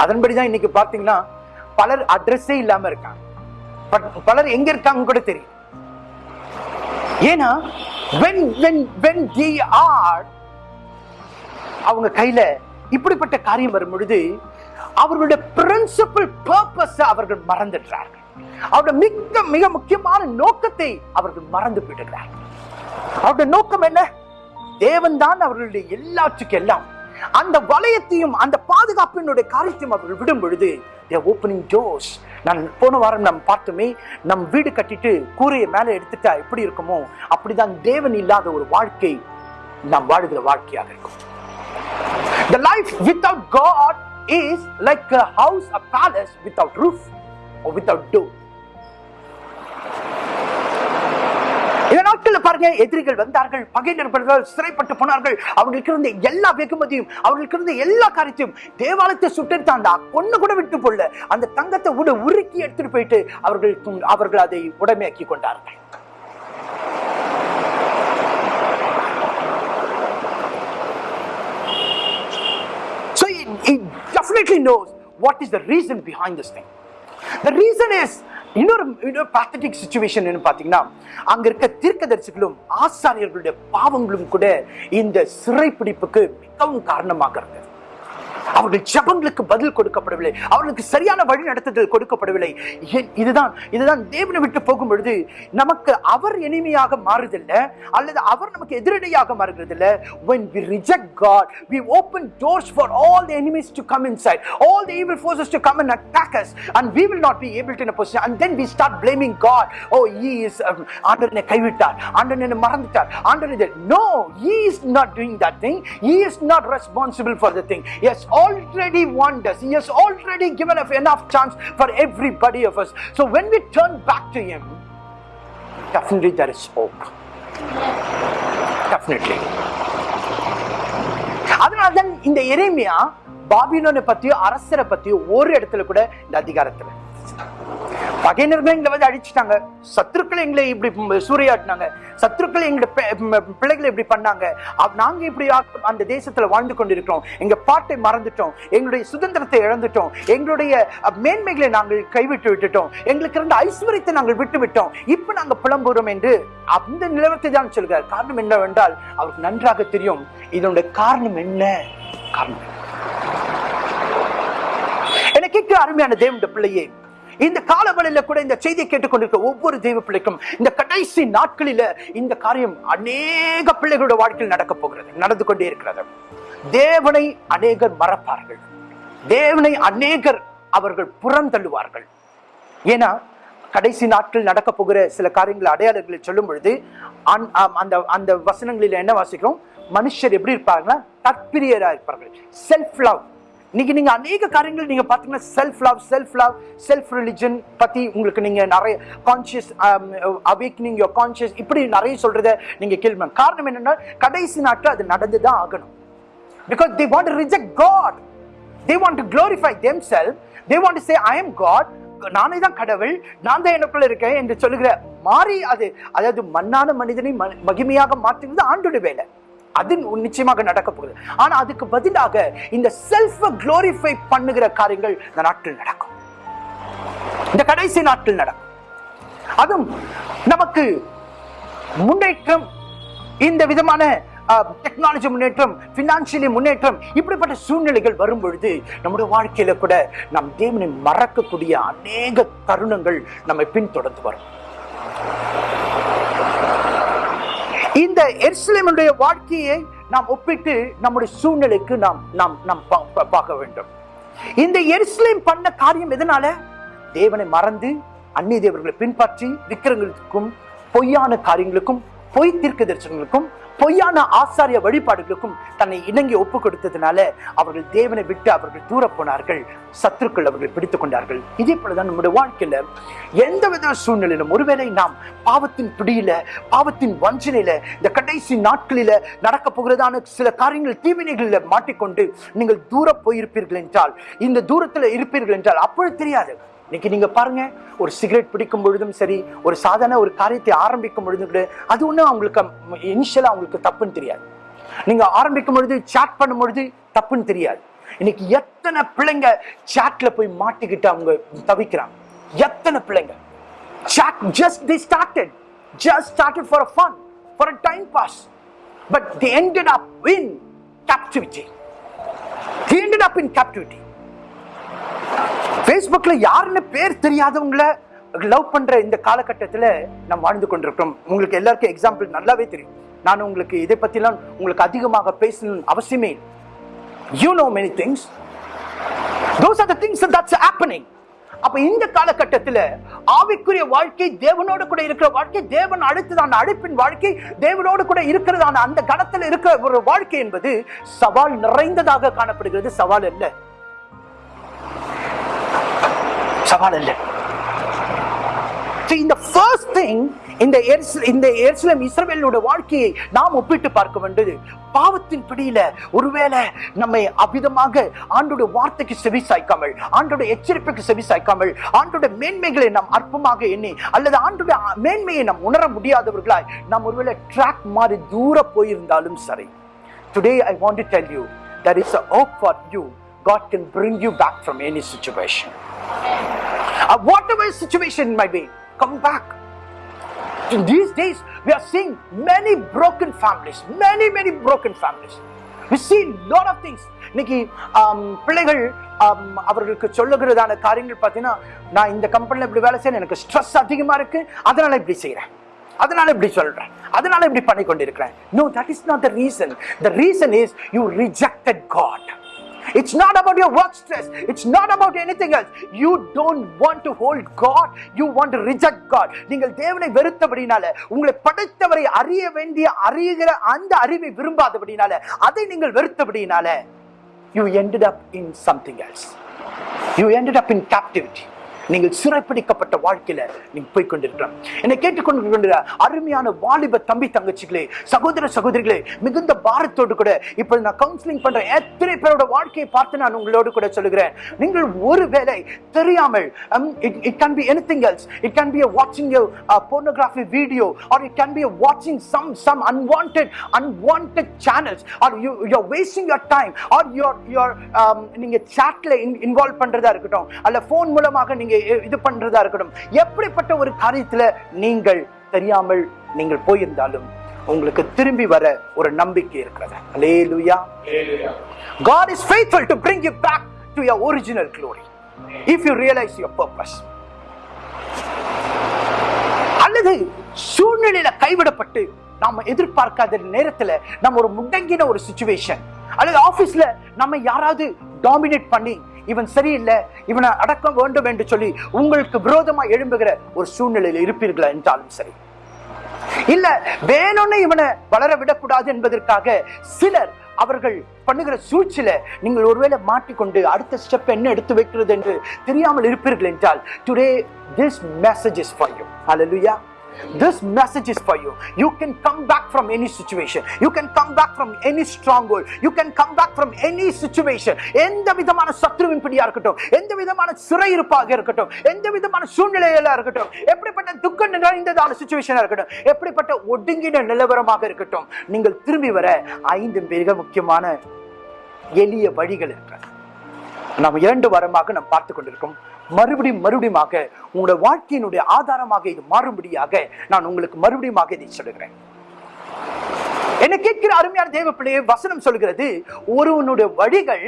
அதன்படிதான் இன்னைக்கு பாத்தீங்கன்னா பலர் அட்ரஸே இல்லாம இருக்காங்க. பலர் எங்க இருக்காங்க கூட தெரியும் ஏன்னா when when when they are அவங்க கையில இப்படிப்பட்ட காரியம் வரும் பொழுது அவர்களுடைய பிரின்சிபல் பர்பஸ் அவர்கள் மறந்துடுறார்கள். அவருடைய மிக மிக முக்கியமான நோக்கத்தை அவர்கள் மறந்து விடுகிறார்கள் அவருடைய நோக்கம் என்ன? தேவன் தான் அவர்களுடைய எல்லாத்துக்கும் எல்லாம். அந்த வளையத்தையும் அந்த பாதுகாப்பினுடைய காரியத்தையும் அவர்கள் விடும் பொழுது ஓப்பனிங் டோர்ஸ் நான் போன வாரம் நாம் பார்த்துமே நம் வீடு கட்டிட்டு கூரையை மேலே எடுத்துட்டா எப்படி இருக்குமோ அப்படிதான் தேவன் இல்லாத ஒரு வாழ்க்கை நாம் வாழுகிற வாழ்க்கையாக இருக்கும் The life without God is like a house, a palace without roof or without door. பாருங்க எதிரிகள் வந்தார்கள் பகையினர்கள் சிறைப்பட்டு போனார்கள். அவர்களுக்கு இருந்த எல்லா வெகுமதியும் அவர்களுக்கு இருந்த எல்லா காரியத்தையும் தேவாலயத்தை சுட்டெடுத்து அந்த பொண்ணு கூட விட்டு போடல. அந்த தங்கத்தை உட உருக்கி எடுத்துட்டு போயிட்டு அவர்கள் அவர்கள் அதை உடமையாக்கி கொண்டார்கள். So he, he definitely knows what is the reason behind this thing. The reason is இன்னொரு இன்னொரு பேத்தட்டிக் சுச்சுவேஷன் ன்னு பார்த்தீங்கன்னா அங்கே இருக்க தீர்க்கதரிசிகளும் ஆசாரியர்களுடைய பாவங்களும் கூட இந்த சிறைப்பிடிப்புக்கு மிகவும் காரணமாக இருந்தது. அவர்கள் ஜபங்களுக்கு பதில் கொடுக்கப்படவில்லை அவர்களுக்கு சரியான வழி நடத்துதல் கொடுக்கப்படவில்லை இதுதான் இதுதான் தேவனை விட்டு போகும் பொழுது நமக்கு அவர் இனிமையாக மாறுதில்லை அல்லது அவர் நமக்கு எதிரடையாக மாறுகிறதில்ல when we reject God we open doors for all the enemies to come inside all the evil forces to come and attack us and we will not be able to in a position and then we start blaming God oh he is um, ஆண்டவர் என்னை கைவிட்டார் ஆண்டவர் என்னை மறந்துட்டார் ஆண்டவர் இது no he is not doing that thing he is not responsible for the thing yes already warned us he has already given us enough chance for everybody of us so when we turn back to him definitely there is hope definitely அதனால்தான் இந்த எரேமியா பாபிலோனை பத்தியோ அரசரை பத்தியோ ஒரு இடத்துல கூட இந்த அதிகாரத்துல பகையினர்கள் எங்களை வந்து அழிச்சிட்டாங்க. சத்துருக்களை எங்களை இப்படி சூறையாட்டினாங்க சத்துருக்களை எங்களை பிள்ளைகளை இப்படி பண்ணாங்க. நாங்க இப்படி அந்த தேசத்துல வாழ்ந்து கொண்டிருக்கிறோம். எங்க பாட்டை மறந்துட்டோம். எங்களுடைய சுதந்திரத்தை இழந்துட்டோம். எங்களுடைய மேன்மைகளை நாங்கள் கைவிட்டு விட்டுட்டோம். எங்களுக்கு இருந்த ஐஸ்வர்யத்தை நாங்கள் விட்டு விட்டோம். இப்ப நாங்க புலம்புறோம் என்று அந்த நிலவரத்தை தான் சொல்கிறார். காரணம் என்னவென்றால் அவருக்கு நன்றாக தெரியும். இதனுடைய காரணம் என்ன? காரணம் என்ன? கேட்க அருமையான தேவனுடைய பிள்ளையே இந்த காலவழியில கூட இந்த செய்தியை கேட்டுக்கொண்டிருக்க ஒவ்வொரு தெய்வ பிள்ளைக்கும் இந்த கடைசி நாட்களில இந்த காரியம் அநேக பிள்ளைகளோட வாழ்க்கையில் நடக்க போகிறது நடந்து கொண்டே இருக்கிறது. தேவனை அநேகர் மறப்பார்கள். தேவனை அநேகர் அவர்கள் புறந்தள்ளுவார்கள் ஏன்னா கடைசி நாட்கள் நடக்க போகிற சில காரியங்கள் அடையாளங்களை சொல்லும் பொழுது அந்- அந்த அந்த வசனங்களில் என்ன வாசிக்கிறோம்? மனுஷர் எப்படி இருப்பாங்கன்னா தற்பிரியராக இருப்பார்கள். செல்ஃப் லவ் இன்னைக்கு நீங்க அநேக காரியங்கள் நீங்க பாத்தீங்கன்னா self love self love self religion பத்தி உங்களுக்கு நீங்க நிறைய கான்சியஸ் அவேக்னிங் யோர் கான்சியஸ் இப்படி நிறைய சொல்றத நீங்க கேள்வி காரணம் என்னன்னா கடைசி நாட்கள் அது நடந்துதான் ஆகணும். Because they want reject God they want to glorify glorify self they want to say I am God நானே தான் கடவுள். நான் தான் எனக்குள்ள இருக்கேன் என்று சொல்லுகிற மாறி அது அதாவது மண்ணான மனிதனை ம- மகிமையாக மாற்றுவது ஆண்டோட வேலை. அது நிச்சயமாக நடக்க போகுது. ஆனா அதுக்கு பதிலாக இந்த செல்ஃப் குளோரிஃபை பண்ணுகிற காரியங்கள் இந்த நாட்டில் நடக்கும். இந்த கடைசி நாட்டில் நடக்கும். அதுவும் நமக்கு முன்னேற்றம் இந்த விதமான டெக்னாலஜி முன்னேற்றம் பினான்சியலி முன்னேற்றம் இப்படிப்பட்ட சூழ்நிலைகள் வரும் பொழுது நம்முடைய வாழ்க்கையில கூட நம் தேவனை மறக்கக்கூடிய அநேக தருணங்கள் நம்மை பின்தொடர்ந்து வரும். இந்த எருசலேமுடைய வாழ்க்கையை நாம் ஒப்பிட்டு நம்முடைய சூழ்நிலைக்கு நாம் நாம் நாம் பார்க்க வேண்டும். இந்த எருசலேம் பண்ண காரியம் எதனால? தேவனை மறந்து அந்நிய தேவர்களை பின்பற்றி விக்கிரங்களுக்கும் பொய்யான காரியங்களுக்கும் பொய் தீர்க்க தரிசனங்களுக்கும் பொய்யான ஆசாரிய வழிபாடுகளுக்கும் தன்னை இணங்கி ஒப்பு கொடுத்ததுனால அவர்கள் தேவனை விட்டு அவர்கள் தூர போனார்கள் சத்துருக்கள் அவர்கள் பிடித்துக் கொண்டார்கள். இதே போலதான் நம்முடைய வாழ்க்கையில எந்த வித சூழ்நிலையிலும் ஒருவேளை நாம் பாவத்தின் பிடியில பாவத்தின் வஞ்சனையில இந்த கடைசி நாட்களில நடக்க போகிறதான சில காரியங்கள் தீவினைகளில் மாட்டிக்கொண்டு நீங்கள் தூர போயிருப்பீர்கள் என்றால் இந்த தூரத்துல இருப்பீர்கள் என்றால் அப்பொழுது தெரியாது. இன்னைக்கு நீங்க பாருங்க ஒரு சிகரெட் பிடிக்கும் பொழுதும் சரி ஒரு சாதாரண ஒரு காரியத்தை ஆரம்பிக்கும் பொழுதும் கூட அது ஒண்ணும் அவங்களுக்கு இனிஷியலா அவங்களுக்கு தப்புன்னு தெரியாது. நீங்க ஆரம்பிக்கும் பொழுது சாட் பண்ணும் பொழுது தப்புன்னு தெரியாது. இன்னைக்கு எத்தனை பிள்ளைங்க சாட்ல போய் மாட்டிக்கிட்டு அவங்க தவிக்கிறாங்க? எத்தனை பிள்ளைங்க? Chat just they started. Just started for a fun for a time pass. But they ended up in captivity. They ended up in ஃபேஸ்புக்கில் யாருன்னு பேர் தெரியாதவங்கள லவ் பண்ணுற இந்த காலகட்டத்தில் நாம் வாழ்ந்து கொண்டிருக்கிறோம். உங்களுக்கு எல்லாருக்கும் எக்ஸாம்பிள் நல்லாவே தெரியும். நான் உங்களுக்கு இதை பற்றிலாம் உங்களுக்கு அதிகமாக பேசணும் அவசியமே you know many things those are things things that's happening. அப்ப இந்த காலகட்டத்தில் ஆவிக்குரிய வாழ்க்கை தேவனோடு கூட இருக்கிற வாழ்க்கை தேவன் அழைத்ததான அழைப்பின் வாழ்க்கை தேவனோடு கூட இருக்கிறதான அந்த கணத்தில் இருக்கிற ஒரு வாழ்க்கை என்பது சவால் நிறைந்ததாக காணப்படுகிறது. சவால் அல்ல. சவால் இந்த ஃபர்ஸ்ட் திங் இந்த இந்த எருசலேம் இஸ்ரவேலோட வாழ்க்கையை நாம் ஒப்பிட்டு பார்க்க வேண்டியது பாவத்தின் பிடியில ஒருவேளை நம்மை அபிதமாக ஆண்டோட வார்த்தைக்கு செவி சாய்க்காமல் ஆண்டோட எச்சரிப்புக்கு செவி சாய்க்காமல் ஆண்டோட மேன்மைகளை நாம் அற்பமாக எண்ணி அல்லது ஆண்டோட மேன்மையை நாம் உணர முடியாதவர்களாய் நாம் ஒருவேளை ட்ராக் மாறி தூர போயிருந்தாலும் சரி. Today I want to tell you there is a hope for you god can bring you back from any situation uh, whatever situation it might be, come back. In these days, we are seeing many broken families, many, many broken families. We see lot of things. இன்னைக்கு um, பிள்ளைகள் um, அவர்களுக்கு சொல்லுகிறதான காரியங்கள் பார்த்தீங்கன்னா நான் இந்த கம்பெனியில் இப்படி வேலை செய்யணும் எனக்கு ஸ்ட்ரெஸ் அதிகமாக இருக்கு அதனால இப்படி செய்கிறேன் அதனால இப்படி சொல்றேன் அதனால இப்படி பண்ணி கொண்டிருக்கிறேன் no that is not the reason the reason is you rejected God It's not about your work stress. It's not about anything else. You don't want to hold God. You want to reject God. நீங்கள் தேவனை வெறுத்தபடினால உங்களை படைத்தவரை அறிய வேண்டிய அறிகிற அந்த அறிவை விரும்பாதபடினால அதை நீங்கள் வெறுத்தபடினால you ended up in something else. You ended up in captivity. நீங்கள் சிறைப்பிடிக்கப்பட்ட வாழ்க்கையில நீங்க போய் கொண்டிருக்கிறோம் என்னை கேட்டுக்கொண்டிருக்கின்ற அருமையான வாலிப தம்பி தங்கச்சிகளே சகோதர சகோதரிகளே மிகுந்த பாரத்தோடு கூட இப்போ நான் கவுன்சிலிங் பண்ற எத்தனை பேரோட வாழ்க்கையை பார்த்து நான் உங்களோடு கூட சொல்லுகிறேன். நீங்கள் ஒருவேளை தெரியாமல் it can be anything else it can be வாட்சிங் pornography video or it can be வாட்சிங் some some unwanted unwanted channels are you you're wasting your time or you're you're um, நீங்க சாட்ல இன்வால்வ் பண்றதா இருக்கட்டும் அல்ல போன் மூலமாக நீங்க இது பண்றதா இருக்கட்டும். எப்படிப்பட்ட ஒரு காரியத்துல நீங்கள் தெரியாமல் நீங்கள் போயிருந்தாலும் உங்களுக்கு திரும்பி வர ஒரு நம்பிக்கை இருக்கிறது. அல்லேலூயா God is faithful to bring you back to your original glory. If you realize your purpose. அல்லது சூழ்நிலையில கைவிடப்பட்டு நாம எதிர்பார்க்காத நேரத்துல நம்ம ஒரு முடங்கின ஒரு சுச்சுவேஷன் அல்லது ஆபீஸ்ல நம்ம யாராவது டாமினேட் பண்ணி இவன் சரியில்லை இவனை அடக்கம் வேண்டும் என்று சொல்லி உங்களுக்கு விரோதமா எழும்புகிற ஒரு சூழ்நிலையில் இருப்பீர்களா என்றாலும் சரி. இல்ல வேணும்னு இவனை வளர விடக்கூடாது என்பதற்காக சிலர் அவர்கள் பண்ணுகிற சூழ்ச்சியில நீங்கள் ஒருவேளை மாட்டிக்கொண்டு அடுத்த ஸ்டெப் என்ன எடுத்து வைக்கிறது என்று தெரியாமல் இருப்பீர்கள் என்றால் today this message is for you hallelujah This message is for you. You can come back from any situation. You can come back from any stronghold. You can come back from any situation. எந்த விதமான சத்ருவின் பிடியா இருக்கட்டும் எந்த விதமான சிறையிருப்பாக இருக்கட்டும் எந்த விதமான சூழ்நிலையில இருக்கட்டும் எப்படிப்பட்ட துக்கம் நிறைந்ததான சுச்சுவேஷனா இருக்கட்டும் எப்படிப்பட்ட ஒடுங்கின நிலவரமாக இருக்கட்டும் நீங்கள் திரும்பி வர ஐந்து மிக முக்கியமான எளிய வழிகள் இருக்கிறது நாம் இரண்டு வாரமாக நாம் பார்த்து கொண்டிருக்கோம் மறுபடியும் மறுபடியுமாக உங்களுடைய வாழ்க்கையினுடைய ஆதாரமாக இது மாறும்படியாக நான் உங்களுக்கு மறுபடியுமாக இதை சொல்லுகிறேன். என்ன கேட்கிற அருமையான தேவ பிள்ளையை வசனம் சொல்கிறது ஒருவனுடைய வழிகள்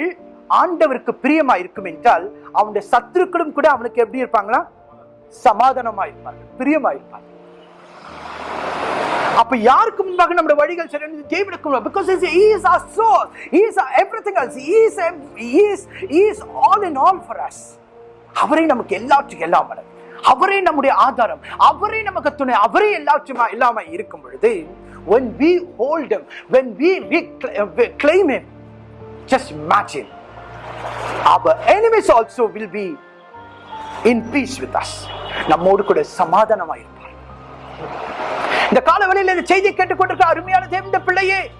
ஆண்டவருக்கு பிரியமா இருக்கும் என்றால் அவனுடைய சத்துருக்களும் கூட அவனுக்கு எப்படி இருப்பாங்களா? சமாதானமா இருப்பார்கள் பிரியமா இருப்பாங்க அப்ப யாருக்கு முன்பாக நம்முடைய வழிகள் சரி தேவனுக்கு முன்பாக. Because he is our source. He is our everything else. He is he is as அவரே நமக்கு எல்லாற்றுக்கும் எல்லாம் வல்லவர். அவரே நம்முடைய ஆதாரம். அவரே நமக்கு துணை. அவரே எல்லாற்றுமா இல்லாம இருக்கும் பொழுது when we hold him when we, uh, we claim him just imagine. Our enemies also will be in peace with us. நம்மோடு கூட சமாதானமா இருப்பார். இந்த காலவெளியில் இந்த செய்தியை கேட்டுக்கொண்டிருக்க அருமையான தேவந்த பிள்ளையே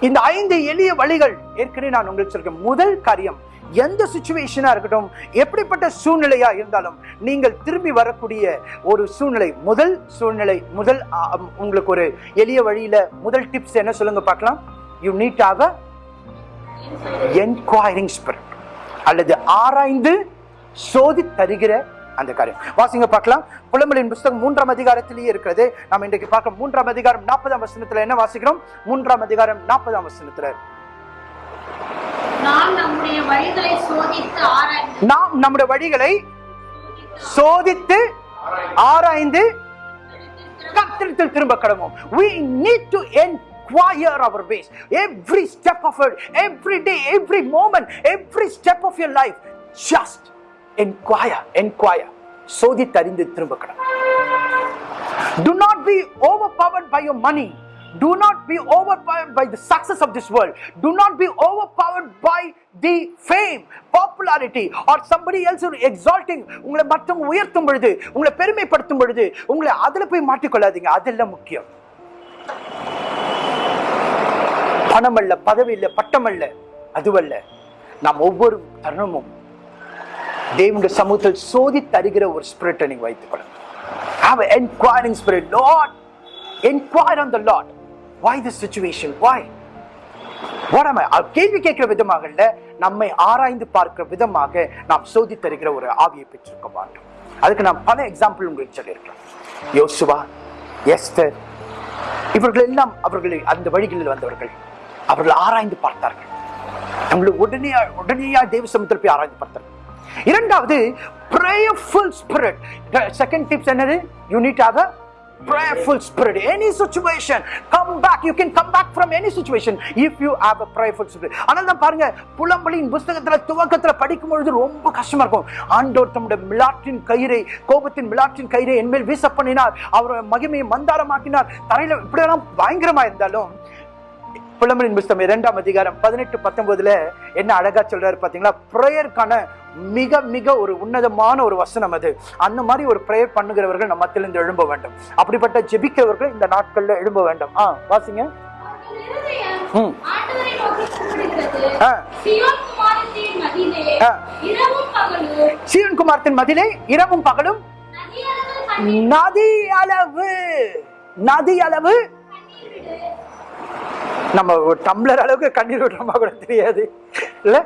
இந்த ஐந்து எளிய வழிகள் ஏற்கனவே நான் உங்களுக்கு சொல்றேன். முதல் காரியம் எந்த சுச்சுவேஷனாக இருக்கட்டும் எப்படிப்பட்ட சூழ்நிலையாக இருந்தாலும் நீங்கள் திரும்பி வரக்கூடிய ஒரு சூழ்நிலை முதல் சூழ்நிலை முதல் உங்களுக்கு ஒரு எளிய வழியில் முதல் டிப்ஸ் என்ன சொல்லுங்க பார்க்கலாம். யூ நீட் ஆக என்கொயரிங் ஸ்பிரிட் அல்லது ஆராய்ந்து சோதி தருகிற அந்த காரியம். வாசிங்க பார்க்கலாம். புலம்பலின் புஸ்தகம் மூன்றாம் அதிகாரத்திலேயே இருக்கிறது. நாம் இன்றைக்கு பார்க்க மூன்றாம் அதிகாரம் நாற்பதாம் வசனத்தில் என்ன வாசிக்கிறோம்? மூன்றாம் அதிகாரம் நாற்பதாம் வசனத்தில். நான் நம்முடைய வழிகளை சோதித்து ஆராய்ந்து நாம் நம்முடைய வழிகளை சோதித்து ஆராய்ந்து கத்திரத்தில் திரும்ப கடவோம் we need to inquire our ways every step of it every day every moment every step of your life just inquire inquire சோதித்தறிந்து திரும்ப கடவோம் do not be overpowered by your money do not be overpowered by the success of this world do not be overpowered by the fame popularity or somebody else exalting உங்களை மற்றவங்க உயர்த்தும் பொழுது உங்களை பெருமைப்படுத்தும் பொழுது உங்களை அதில் போய் மாட்டிக்கொள்ளாதீங்க அதெல்லாம் முக்கியம் பணம் அல்ல பதவி இல்லை பட்டம் அல்ல அதுவல்ல நாம் ஒவ்வொரு தருணமும் தேவனுடைய சமூகத்தில் சோதி தருகிற ஒரு ஸ்பிரிட்டை நீங்கள் வைத்துக் கொள்ளுங்க have an inquiring spirit lord inquire on the lord why this situation? Why? What am I? கேள்வி கேட்கிற விதமாக இல்ல நம்மை ஆராய்ந்து பார்க்கிற விதமாக நாம் சோதி தருகிற ஒரு ஆவியை பெற்றிருக்க மாட்டோம். அதுக்கு நான் பல எக்ஸாம்பிள் உங்களுக்கு சொல்லியிருக்கிறேன் யோசுவா எஸ்தர் இவர்கள் எல்லாம் அவர்களை அந்த வழிகளில் வந்தவர்கள். அவர்கள் ஆராய்ந்து பார்த்தார்கள். நம்மளை உடனே உடனேயா தேவ சமுத்திர போய் ஆராய்ந்து பார்த்தார்கள். இரண்டாவது prayerful spirit. செகண்ட் டிப்ஸ் என்னது? யூனிட் ஆக prayerful spirit. Any situation come back. You can come back from any situation if you have a prayerful spirit. ஆனால் தான் பாருங்க புலம்பலியின் புஸ்தகத்துல துவக்கத்துல படிக்கும் பொழுது ரொம்ப கஷ்டமா இருக்கும். ஆண்டோர் தம்முடைய மிலாற்றின் கயிறை கோபத்தின் மிலாற்றின் கயிறை என்மேல் வீச பண்ணினார். அவர் மகிமையை மந்தாரமாக்கினார். தரையில இப்படியெல்லாம் பயங்கரமா இருந்தாலும் புலம்பலின் புஸ்தகம் இரண்டாம் அதிகாரம் பதினெட்டு பத்தொன்பதுல என்ன அழகா சொல்றாரு பாத்தீங்களா? ப்ரேயருக்கான மிக மிக ஒரு உன்னதமான ஒரு வசனம் அது. அந்த மாதிரி ஒரு ப்ரேயர் பண்ணுகிறவர்கள் நம்ம மத்தியிலிருந்து எழும்ப வேண்டும். அப்படிப்பட்ட ஜெபிக்கிறவர்கள் இந்த நாட்கள்ல எழும்ப வேண்டும். ஆ வாசிங்க. ம். சீவன் குமாரத்தின் மதிலே இரவும் பகலும் நதி அளவு நதி அளவு. நம்ம ஒரு டம்ளர் அளவுக்கு கண்ணீர் விடுறோமா கூட தெரியாது. இல்ல?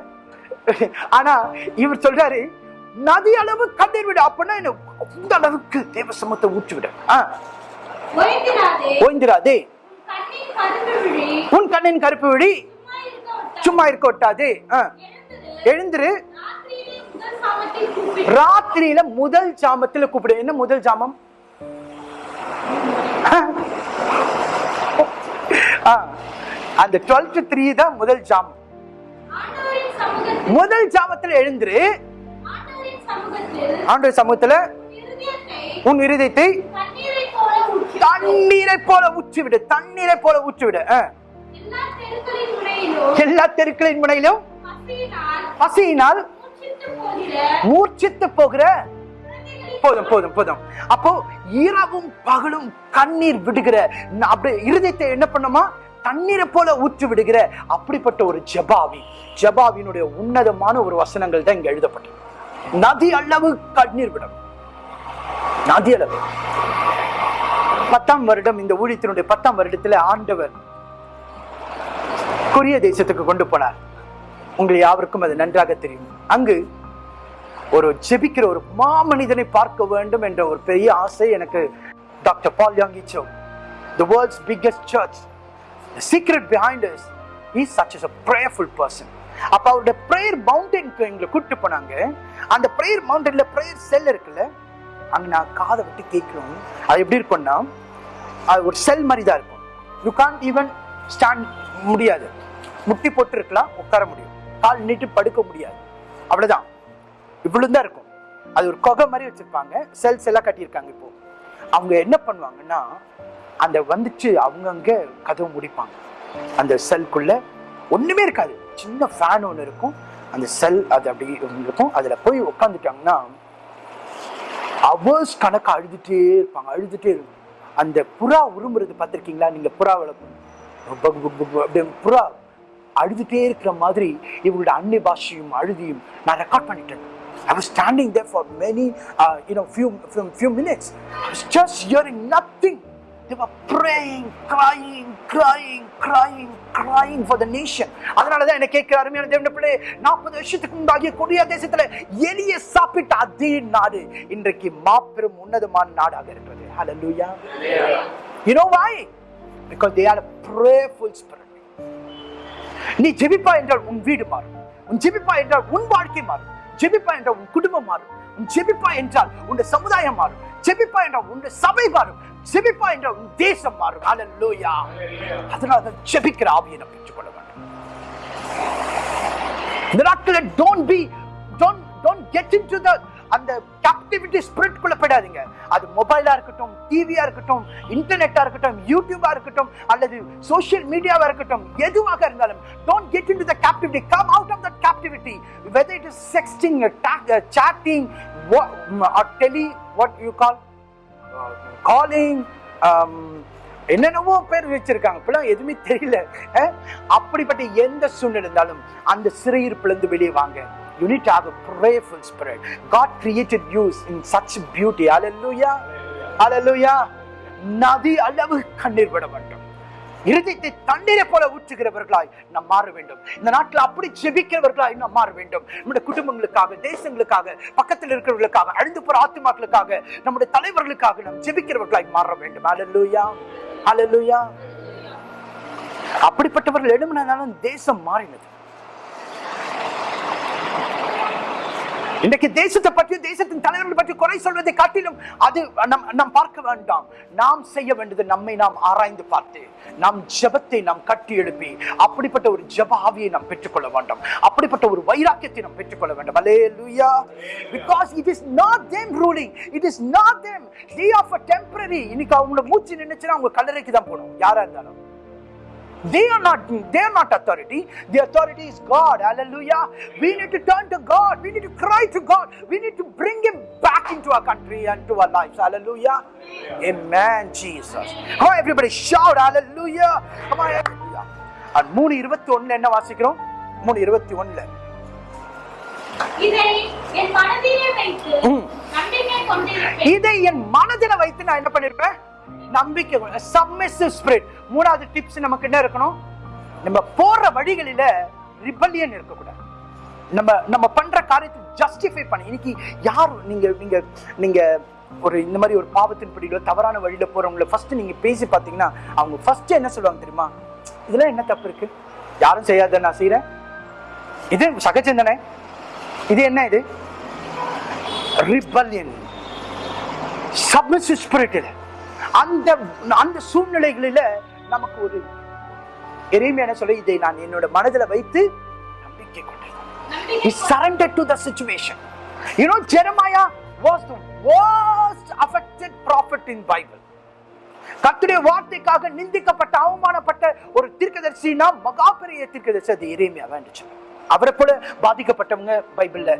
ஆனா இவர் சொல்றாரு நதி அளவு கண்ணீர் விடு. அப்படின்னா என்ன? அந்த அளவுக்கு தேவ சமத்தை ஊற்றி விடு. ஆ, ஓய்ந்திராதே. உன் கண்ணின் கருப்பு விழி. விழி. சும்மா இருக்க ஒட்டாதே. எழுந்திரு. எழுந்திரு. ராத்திரியிலே முதல் சாமத்தில் கூப்பிடு. ராத்திரியில முதல் ஜாமத்துல கூப்பிடு என்ன முதல் ஜாமம் ஆ, அந்த டுவெல் டு த்ரீ தான் முதல் ஜாமம். முதல் ஜாமத்துல எழுந்துரு. ஆண்டவரின் சமூகத்தில் உன் இருதயத்தை தண்ணீரை போல ஊற்றி விடு தண்ணீரை போல ஊற்றி விடு ஆ. எல்லா தெருக்களின் முனையிலும் பசியினால் மூர்ச்சித்து போகிற போதும் போதும் போதும். அப்போ இரவும் பகலும் கண்ணீர் விடுகிற அப்படி இருதயத்தை என்ன பண்ணுமா? தண்ணீரை போல ஊற்றி விடுகிற அப்படிப்பட்ட ஒரு ஜபாவி. ஜபாவினுடைய உன்னதமான ஒரு வசனங்கள் தான் இங்க எழுதப்பட்டது. நதி அளவு கண்ணீர் விடும். நதி அளவு. பத்தாம் வருடம் இந்த ஊழியத்தினுடைய பத்தாம் வருடத்துல ஆண்டவர் கொரிய தேசத்துக்கு கொண்டு போனார். உங்களை யாவருக்கும் அது நன்றாக தெரியும். அங்கு ஒரு ஜெபிக்கிற ஒரு மாமனிதனை பார்க்க வேண்டும் என்ற ஒரு பெரிய ஆசை எனக்கு doctor Paul Yonggi Cho the world's biggest church the secret behind us. He's such as a prayerful person. அப்போ அவருடைய ப்ரேயர் மவுண்டனுக்கு எங்களை கூப்பிட்டு போனாங்க. அந்த ப்ரேயர் மவுண்டனில் ப்ரேயர் செல் இருக்குல்ல அங்கே நான் காதை விட்டு கேட்கணும் அது எப்படி இருக்கும்னா அது ஒரு செல் மாதிரி தான் இருக்கும். யூ கான்ட் ஈவன் ஸ்டாண்ட் முடியாது. முட்டி போட்டு இருக்கலாம் உட்கார முடியும். கால் நீட்டு படுக்க முடியாது. அவ்வளோதான் இவ்வளோ தான் இருக்கும். அது ஒரு கொகை மாதிரி வச்சுருப்பாங்க. செல்ஸ் எல்லாம் கட்டியிருக்காங்க இப்போது அவங்க என்ன பண்ணுவாங்கன்னா அந்த வந்துச்சு அவங்கங்க கதவு முடிப்பாங்க. அந்த செல்குள்ள ஒண்ணுமே இருக்காது. சின்ன ஃபேன் ஒன்று இருக்கும். அந்த செல் அது அப்படி இருக்கும். அதுல போய் உட்காந்துட்டாங்கன்னா அவர்ஸ் கணக்கு அழுதுட்டே இருப்பாங்க. அழுதுட்டே இருக்கும் அந்த புறா உருமுறது பார்த்துருக்கீங்களா? நீங்க புறா வளர்க்கும். புறா அழுதுட்டே இருக்கிற மாதிரி இவங்களோட அன்னை பாஷையும் அழுதியும் நான் ரெக்கார்ட் பண்ணிட்டேன். I was standing there for many, uh, you know, few, few, few minutes. I was just hearing nothing. They were praying, crying, crying, crying, crying for the nation. அதனால தான் என்ன கேட்கிற அருமையான தேவன பிள்ளை நாற்பது வருஷத்துக்கு முன்பாகிய கொடிய தேசத்துல எலிய சாப்பிட்ட அதே நாடு இன்றைக்கு மாபெரும் உன்னதமான நாடாக இருக்கிறது Hallelujah. You know why? Because they are a prayerful spirit. நீ ஜெபிப்பா என்றால் உன் வீடு மாறும் உன் ஜெபிப்பா என்றால் உன் வாழ்க்கை மாறும் ஜெபிப்பா என்றால் உன் குடும்பம் மாறும் உன் ஜெபிப்பா என்றால் உன் சமுதாயம் மாறும் ஜெபிப்பா என்றால் உன் சபை மாறும் ஜெபிப்பா என்றால் உன் தேசம் மாறும் அல்லேலூயா அதனால தான் ஜெபிக்கிற ஆவியை நாம் பெற்றுக்கொள்ள வேண்டும் இந்த நாட்களில் don't be don't don't get into the அந்த கேப்டிவிட்டி ஸ்பிரிட் குள்ள போயிடாதீங்க. அது மொபைலா இருக்கட்டும் டிவியா இருக்கட்டும் இன்டர்நெட்டா இருக்கட்டும் யூடியூபா இருக்கட்டும் அல்லது சோஷியல் மீடியாவா இருக்கட்டும் எதுவாக இருந்தாலும் don't get into the captivity come out of the captivity whether it is sexting chatting tele what you call calling என்னென்னவோ பேர் வச்சிருக்காங்க. இப்பெல்லாம் எதுவுமே தெரியல. அப்படிப்பட்ட எந்த சூழ்நிலை இருந்தாலும் அந்த சிறையிருப்புலேருந்து வெளியே வாங்க. You need to have a prayerful spirit. God created you in such beauty. Hallelujah. Hallelujah. நதி அளவு கண்ணீர் விட வேண்டும். இருதயத்தை தண்ணீரை போல ஊற்றுகிறவர்களாய் நாம் மாற வேண்டும். இந்த நாட்டில் அப்படி ஜெபிக்கிறவர்களாய் நாம் மாற வேண்டும். நம்முடைய குடும்பங்களுக்காக தேசங்களுக்காக பக்கத்தில் இருக்கிறவர்களுக்காக அழிந்து போற ஆத்துமாக்களுக்காக நம்முடைய தலைவர்களுக்காக நாம் ஜெபிக்கிறவர்களாய் மாற வேண்டும். அலலுயா அலலுயா அப்படிப்பட்டவர்கள் எழுமினாலும் தேசம் மாறினது. இன்றைக்கு தேசத்தை பற்றியும் தேசத்தின் தலைவர்கள் பற்றி குறை சொல்வதை காட்டிலும் அது நம் நாம் பார்க்க வேண்டாம். நாம் செய்ய வேண்டியது நம்மை நாம் ஆராய்ந்து பார்த்து நாம் ஜெபத்தை நாம் கட்டி எழுப்பி அப்படிப்பட்ட ஒரு ஜப ஆவியை நாம் பெற்றுக்கொள்ள வேண்டும். அப்படிப்பட்ட ஒரு வைராக்கியத்தை நாம் பெற்றுக்கொள்ள வேண்டும். Hallelujah because it is not them ruling it is not them they of a temporary இன்னைக்கு அவங்களோட மூச்சு நின்னுச்சுன்னா அவங்க கல்லறைக்கு தான் போகணும். யாரா இருந்தாலும். They are not they are not authority the authority is god hallelujah we need to turn to god we need to cry to god we need to bring him back into our country and to our lives hallelujah amen jesus come on everybody shout hallelujah come on hallelujah and மூணு இருபத்தி ஒண்ணுல என்ன வாசிக்கிறோம் மூணு இருபத்தி ஒண்ணுல இதை என் மனதில வைத்து நான் என்ன பண்ணிருப்பேன் நம்பிக்கை சப்மிசிவ் ஸ்பிரிட் மூணாவது டிப்ஸ் நமக்கு என்ன இருக்கணும்? நம்ம போற வழிகளில ரிபல்லியன் இருக்கக்கூடாது. நம்ம நம்ம பண்ற காரியத்தை ஜஸ்டிஃபை பண்ண. இன்னைக்கு யார் நீங்க நீங்க நீங்க ஒரு இந்த மாதிரி ஒரு பாவத்தின் படியில தவறான வழியில போறவங்கள ஃபர்ஸ்ட் நீங்க பேசி பார்த்தீங்கன்னா அவங்க ஃபர்ஸ்ட் என்ன சொல்லுவாங்க தெரியுமா? இதெல்லாம் என்ன தப்பு இருக்கு? யாரும் செய்யாத நான் செய்யறேன் இது சகச்சிந்தனை இது என்ன இது? ரிபல்லியன் சப்மிசிவ் இது. அந்த அந்த சூழ்நிலைகளில நமக்கு ஒரு எளிமையான சொல்ல இதை நான் என்னோட மனதில் வைத்து நம்பிக்கை கொண்டேன். surrendered to the situation. You know jeremiah was the worst affected prophet in bible. கர்த்தருடைய வார்த்தைக்காக நிந்திக்கப்பட்ட அவமானப்பட்ட ஒரு தீர்க்கதரிசினா மகா பெரிய தீர்க்கதரிசி அது எரேமியா வேண்டுச்சு அவரை போல பாதிக்கப்பட்டவங்க பைபிள்ல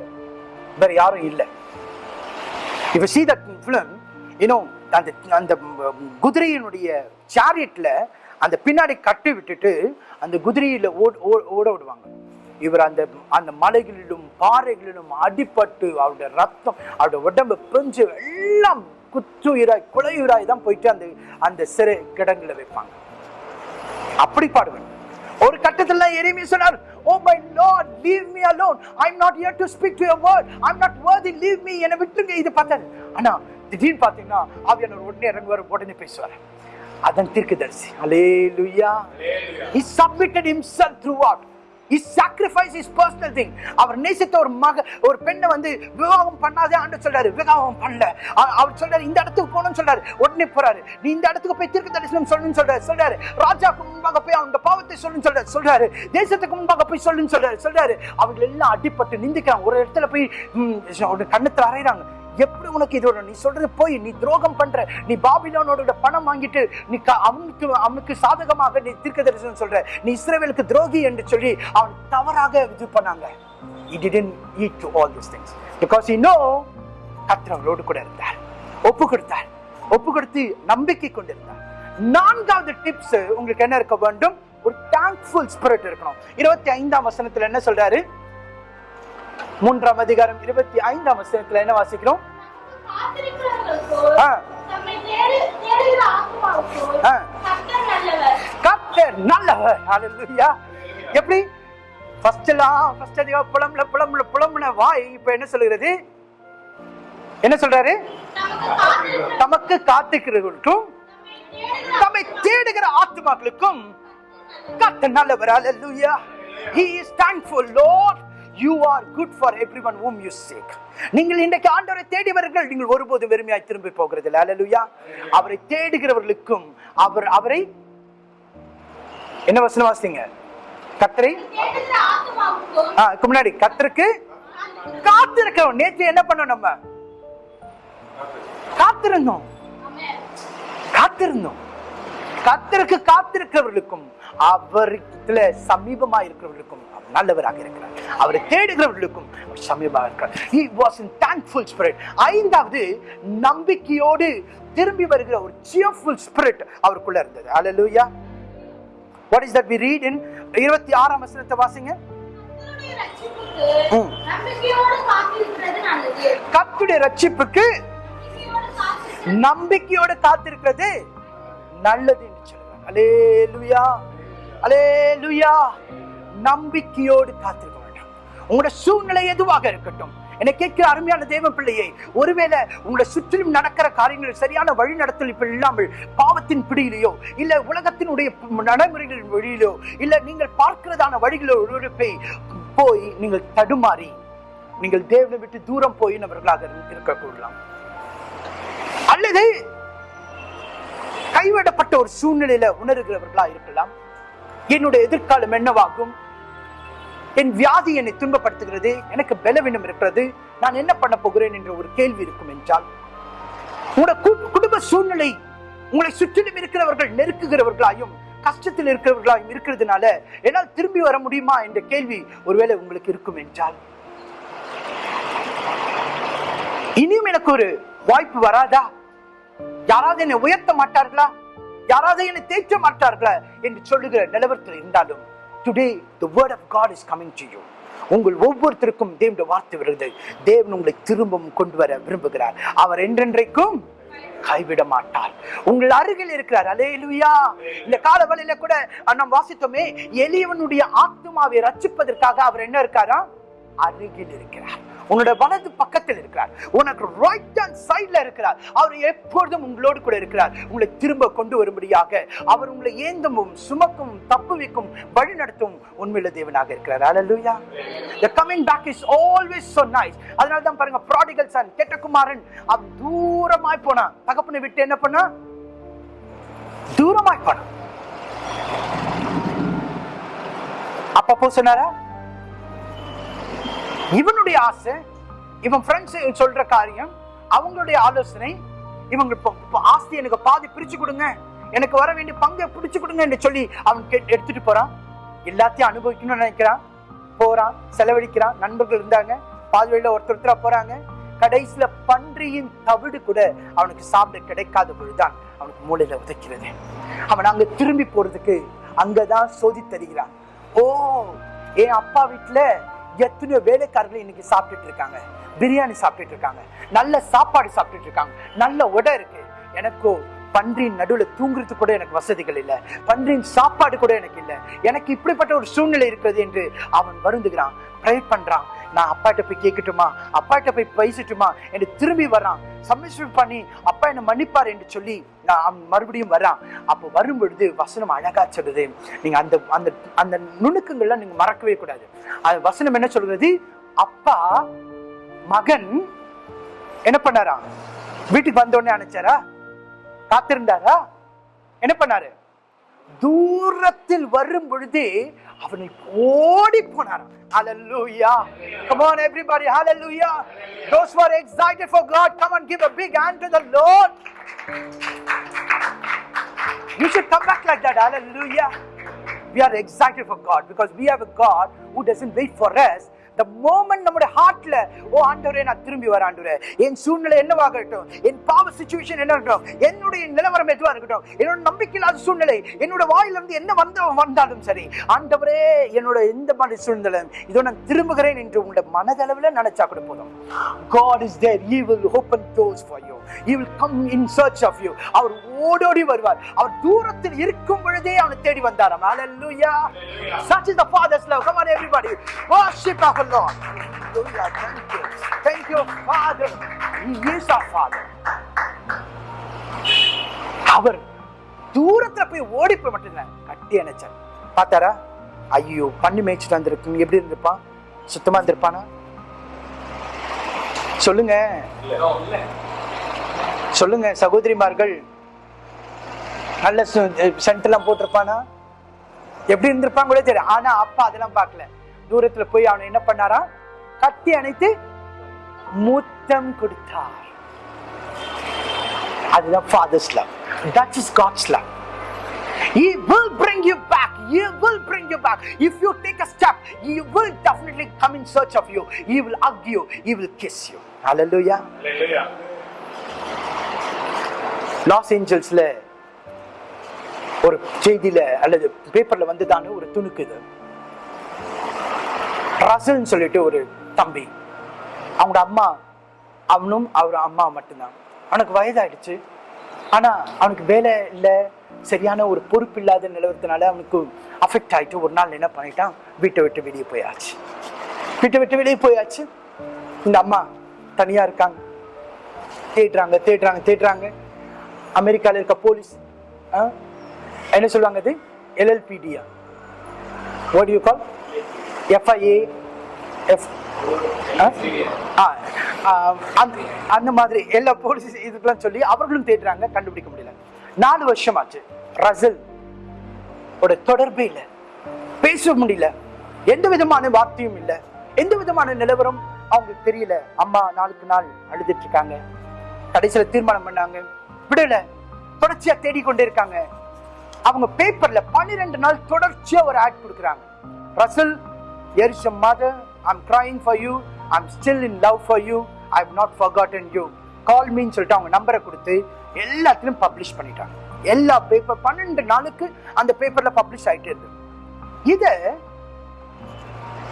வேற யாரும் இல்லை. If you see that film you know அந்த அந்த குதிரையினுடைய சாரியட்ல அந்த பின்னாடி கட்டி விட்டுட்டு அந்த குதிரையில ஓட ஓ- ஓட விடுவாங்க. இவர் அந்த அந்த மலைகளிலும் பாறைகளிலும் அடிபட்டு அவருடைய ரத்தம் அவருடைய உடம்பு பிஞ்சு எல்லாம் குத்துயிராய் குலையுராய் தான் போயிட்டு அந்த அந்த சிறை கிடங்குல வைப்பாங்க. அப்படி பாடுவேன் ஒரு கட்டத்துல எரிமை சொன்னார் ஓ my Lord leave me alone I am not here to speak to your word I am not worthy leave me என்ன விட்டுங்க இது பார்த்தாரு ஆனா திடீர்னு பாத்தீங்கன்னா ஆவியானவர் உடனே இறங்குவார் உடனே பேசுவார். அதன் தீர்க்கதரிசி. ஹalleluya he submitted himself throughout. He sacrificed his personal thing. அவர் நேசித்த ஒரு மக ஒரு பெண்ணை வந்து விவாகம் பண்ணாதே ஆண்டு சொல்றாரு. விவாகம் பண்ணல. அவர் சொல்றாரு இந்த இடத்துக்கு போகணும்னு சொல்றாரு. உடனே போறாரு. நீ இந்த இடத்துக்கு போய் தீர்க்க தரிசனம் சொல்லணும்னு சொல்றாரு. சொல்றாரு. ராஜாக்கு முன்பாக போய் அவங்க பாவத்தை சொல்லுன்னு சொல்றாரு. சொல்றாரு. தேசத்துக்கு முன்பாக போய் சொல்லுன்னு சொல்றாரு. சொல்றாரு. அவங்க எல்லாம் அடிபட்டு நிந்திக்கிறாங்க. ஒரு இடத்துல போய் கண்ணத்துல அறையிறாங்க. எப்படி உனக்கு இது வரும்? நீ சொல்றது போய் நீ துரோகம் பண்ற நீ பாபிலோனோட பணம் வாங்கிட்டு நீ அவனுக்கு அவனுக்கு சாதகமாக நீ தீர்க்க தரிசனம் சொல்ற நீ இஸ்ரேவேலுக்கு துரோகி என்று சொல்லி அவன் தவறாக இது பண்ணாங்க. He didn't eat to all these things. Because he know கர்த்தர் அவரோடு கூட இருந்தார். ஒப்பு கொடுத்தார். ஒப்பு கொடுத்து நம்பிக்கை கொண்டிருந்தார். நான்காவது டிப்ஸ் உங்களுக்கு என்ன இருக்க வேண்டும்? ஒரு தேங்க்ஃபுல் ஸ்பிரிட் இருக்கணும். இருபத்தி ஐந்தாம் வசனத்துல என்ன சொல்றாரு? மூன்றாம் அதிகாரம் இருபத்தி ஐந்தாம் வசனத்துல என்ன வாசிக்கிறோம்? கர்த்தர் நல்லவர். கர்த்தர் ஹalleluya எப்படி? ஃபர்ஸ்ட் எல்லாம் ஃபர்ஸ்ட் அதிகம் புலம்புல புலம்புல புலம்புன வாய் இப்ப என்ன சொல்லுகிறது? என்ன சொல்றாரு? தமக்கு காத்துக்கிறவர்களுக்கும் தம்மை தேடுகிற தம்மை ஆத்மாக்களுக்கும் கர்த்தர் நல்லவர். ஹalleluya he is thankful you are good for every one whom you seek நீங்கள் இன்றைக்கு ஆண்டவரை தேடிவர்கள் நீங்கள் ஒருபோதும் வெறுமையாய் திரும்பி போகிறது ஹalleluya அவரை தேடுகிறவர்களுக்கும் அவர் அவரை என்ன வசனம் வாசிங்க? கத்தரை முன்னாடி கத்தருக்கு காத்திருக்கிறோம். நேற்று என்ன பண்ணோம் நம்ம? காத்திருந்தோம். காத்திருந்தோம். கத்தருக்கு காத்திருக்கிறவர்களுக்கும் அவருல சமீபமா இருக்கிறவர்களுக்கும் நல்லவராக இருக்கிறார். அவரை தேடுகிறவர்களுக்கும் சமீபமாக இருக்கிறார். Was in thankful spirit. ஐந்தாவது நம்பிக்கையோடு திரும்பி வருகிற ஒரு cheerful spirit அவருக்குள்ள இருந்தது. Hallelujah. What is that we read in இருபத்தி ஆறாம் வசனத்தை வாசிங்க. கர்த்தருடைய ரட்சிப்புக்கு. நம்பிக்கையோடு காத்திருக்கிறது நல்லது. கர்த்தருடைய ரட்சிப்புக்கு நம்பிக்கையோடு காத்திருக்கிறது. நம்பிக்கையோடு காத்திருக்கிறது நம்பிக்கையோடு காத்திருக்க வேண்டும் உங்களோட சூழ்நிலை எதுவாக இருக்கட்டும். என்னை கேட்கிற அருமையான தேவ பிள்ளையை ஒருவேளை உங்களை சுற்றிலும் நடக்கிற காரியங்கள் சரியான வழி இப்ப இல்லாமல் பாவத்தின் பிடியிலையோ இல்ல உலகத்தினுடைய நடைமுறைகளின் வழியிலோ இல்ல நீங்கள் பார்க்கிறதான வழிகளோ போய் போய் நீங்கள் தடுமாறி நீங்கள் தேவனை விட்டு தூரம் போயினவர்களாக இருக்கக்கூடலாம். அல்லது கைவிடப்பட்ட ஒரு சூழ்நிலையில உணர்கிறவர்களா இருக்கலாம். என்னுடைய எதிர்காலம் என்னவாகும்? என் வியாதி என்னை துன்பப்படுத்துகிறது எனக்கு பலவீனம் இருக்கிறது நான் என்ன பண்ண போகிறேன் என்ற ஒரு கேள்வி இருக்கும் என்றால் உங்களோட குடும்ப சூழ்நிலை உங்களை சுற்றிலும் இருக்கிறவர்கள் நெருக்குகிறவர்களாயும் கஷ்டத்தில் இருக்கிறவர்களாயும் இருக்கிறதுனால என்னால் திரும்பி வர முடியுமா என்ற கேள்வி ஒருவேளை உங்களுக்கு இருக்கும் என்றால் இனியும் எனக்கு ஒரு வாய்ப்பு வராதா? யாராவது என்னை உயர்த்த மாட்டார்களா? யாராவது என்னை தேற்ற மாட்டார்களா? என்று சொல்லுகிற நிலவரத்தில் இருந்தாலும் today the word of God is coming to you உங்கள் ஒவ்வொருத்தருக்கும் தேவனுடைய வார்த்தை வருகிறது. தேவன் உங்களை திரும்பவும் கொண்டு வர விரும்புகிறார். அவர் என்றென்றைக்கும் கைவிட மாட்டார். உங்கள் அருகில் இருக்கிறார். அலேலுயா இந்த கால வழியில கூட நாம் வாசித்தோமே எளியவனுடைய ஆத்மாவை ரச்சிப்பதற்காக அவர் என்ன இருக்காரா? அருகில் இருக்கிறார். உன்னோட வலது பக்கத்தில் இருக்கிறார். உனக்கு ரைட் ஹேண்ட் சைட்ல இருக்கிறார். அவர் எப்பொழுதும் உங்களோடு கூட இருக்கிறார். உங்களை திரும்ப கொண்டு வரும்படியாக அவர் உங்களை ஏந்தமும் சுமக்கும் தப்புவிக்கும் வழி நடத்தும் உண்மையில தேவனாக இருக்கிறார். அல்லேலூயா the coming back is always so nice. அதனால தான் பாருங்க ப்ராடிகல் சன் கெட்டகுமாரன் அவன் தூரமாய் போனான். தகப்பனை விட்டு என்ன பண்ணா? தூரமாய் போனான். அப்பப்போ சொன்னாரா? இவனுடைய ஆசை இவன் ஃப்ரெண்ட்ஸ் சொல்ற காரியம் அவங்களுடைய ஆலோசனை இவங்க ஆஸ்தி எனக்கு பாதி பிரிச்சு கொடுங்க எனக்கு வர வேண்டிய பங்கை பிடிச்சு கொடுங்க என்று சொல்லி அவன் எடுத்துட்டு போறான். எல்லாத்தையும் அனுபவிக்கணும்னு நினைக்கிறான். போறான் செலவழிக்கிறான். நண்பர்கள் இருந்தாங்க பாதி வழியில ஒருத்தர் ஒருத்தரா போறாங்க. கடைசியில பன்றியின் தவிடு கூட அவனுக்கு சாப்பிட கிடைக்காத பொழுதுதான் அவனுக்கு மூளையில உதைக்கிறது. அவன் அங்க திரும்பி போறதுக்கு அங்கதான் சோதி தருகிறான் ஓ என் அப்பா வீட்டுல எத்தனையோ வேலைக்காரர்கள் இன்னைக்கு சாப்பிட்டுட்டு இருக்காங்க. பிரியாணி சாப்பிட்டுட்டு இருக்காங்க. நல்ல சாப்பாடு சாப்பிட்டுட்டு இருக்காங்க. நல்ல உடை இருக்கு. எனக்கோ பன்றியின் நடுவுல தூங்குறது கூட எனக்கு வசதிகள் இல்லை. பன்றியின் சாப்பாடு கூட எனக்கு இல்லை. எனக்கு இப்படிப்பட்ட ஒரு சூழ்நிலை இருக்கிறது என்று அவன் வருந்துகிறான். ப்ரே பண்றான். நான் அப்பாட்ட போய் கேட்கட்டுமா அப்பாட்ட போய் பேசட்டுமா? என்று திரும்பி வர்றான். சப்மிஷன் பண்ணி அப்பா என்ன மன்னிப்பார் என்று சொல்லி நான் அவன் மறுபடியும் வர்றான். அப்போ வரும் பொழுது வசனம் அழகா சொல்லுது. நீங்க அந்த அந்த அந்த நுணுக்கங்கள்லாம் நீங்க மறக்கவே கூடாது. அது வசனம் என்ன சொல்றது? அப்பா மகன் என்ன பண்ணாரா? வீட்டுக்கு வந்த உடனே அனுப்பிச்சாரா? காத்திருந்தாரா என்ன பண்ணாரு தூரத்தில் வரும் பொழுது அவனை ஓடி போனார் Hallelujah. Come on, everybody. Hallelujah. Those who are excited for God, come and give a big hand to the Lord. You should come back like that. Hallelujah. We are excited for God because we have a God who doesn't wait for us. The moment நம்முடைய ஹார்ட்ல ஓ ஆண்டவரே நான் திரும்பி வர ஆண்டவரே. என் சூழ்நிலை என்னவாக இருக்கட்டும்? என் பாவ சுச்சுவேஷன் என்ன இருக்கட்டும்? என்னுடைய நிலவரம் எதுவாக இருக்கட்டும்? என்னோட நம்பிக்கையில்லாத சூழ்நிலை என்னோட வாயிலிருந்து என்ன வந்த வந்தாலும் சரி ஆண்டவரே என்னோட எந்த மாதிரி சூழ்நிலை இதோ நான் திரும்புகிறேன் என்று உங்களோட மனதளவில் நினைச்சா கூட போதும். God is there. He will open doors for you. He will come in search of you. அவர் ஓடோடி வருவார். அவர் தூரத்தில் இருக்கும் பொழுதே அவனை தேடி வந்தாராம். Hallelujah. Such is the father's love. Come on everybody. Worship our lord. Hallelujah. Thank you. Thank you father. He is our father. அவர் தூரத்துல போய் ஓடி போய் மட்டும் கட்டி அணைச்சார். பார்த்தாரா? ஐயோ பண்ணி மேய்ச்சிட்டு வந்திருக்கு எப்படி இருந்திருப்பான் சுத்தமா இருந்திருப்பானா? சொல்லுங்க. சொல்லுங்க சகோதரிமார்கள். நல்ல சென்ட் எல்லாம் போட்டிருப்பானா எப்படி இருந்திருப்பாங்க கூட தெரியும் ஆனா அப்பா அதெல்லாம் பார்க்கல தூரத்துல போய் அவனை என்ன பண்ணாரா கட்டி அணைத்து முத்தம் கொடுத்தார் அதுதான் father's love that is God's love He will bring you back. He will bring you back. If you take a step, He will definitely come in search of you. He will hug you. He will kiss you. Hallelujah. லாஸ் ஏஞ்சல்ஸ்ல ஒரு செய்தியில அல்லது பேப்பர்ல வந்துதான ஒரு துணுக்குது ரசல்னு சொல்லிட்டு ஒரு தம்பி. அவங்களோட அம்மா அவனும் அவர் அம்மா மட்டும்தான். அவனுக்கு வயதாயிடுச்சு. ஆனா அவனுக்கு வேலை இல்லை சரியான ஒரு பொறுப்பு இல்லாத நிலவரத்தினால அவனுக்கு அஃபெக்ட் ஆயிட்டு ஒரு நாள் என்ன பண்ணிட்டான்? வீட்டை விட்டு வெளியே போயாச்சு. வீட்டை விட்டு வெளியே போயாச்சு. இந்த அம்மா தனியா இருக்காங்க. தேடுறாங்க தேடுறாங்க தேடுறாங்க. அமெரிக்கால இருக்க போலீஸ் என்ன சொல்லுவாங்க அது எல்எல்பிடியா what you call FIA F அந்த மாதிரி எல்லா போலீஸ் இதுக்கெல்லாம் சொல்லி அவர்களும் தேடுறாங்க கண்டுபிடிக்க முடியல. நாலு வருஷம் ஆச்சு ரசல் ஓட தொடர்பே இல்லை. பேச முடியல. எந்த விதமான வார்த்தையும் இல்லை. எந்த விதமான நிலவரம்? அவங்களுக்கு தெரியல. அம்மா நாளுக்கு நாள் அழுதுட்டு இருக்காங்க. கடைசியில் தீர்மானம் பண்ணாங்க. விடல. தொடர்ச்சியா தேடிக்கொண்டே இருக்காங்க. அவங்க பேப்பர்ல பன்னிரெண்டு நாள் தொடர்ச்சியா ஒரு ஆட் கொடுக்குறாங்க. Russell here is mother I'm drawing for you I'm still in love for you I have not forgotten you call மீன்னு சொல்லிட்டு அவங்க நம்பரை கொடுத்து எல்லாத்திலும் பப்ளிஷ் பண்ணிட்டாங்க. எல்லா பேப்பர் பன்னெண்டு நாளுக்கு அந்த பேப்பர்ல பப்ளிஷ் ஆயிட்டே இருக்கு. இத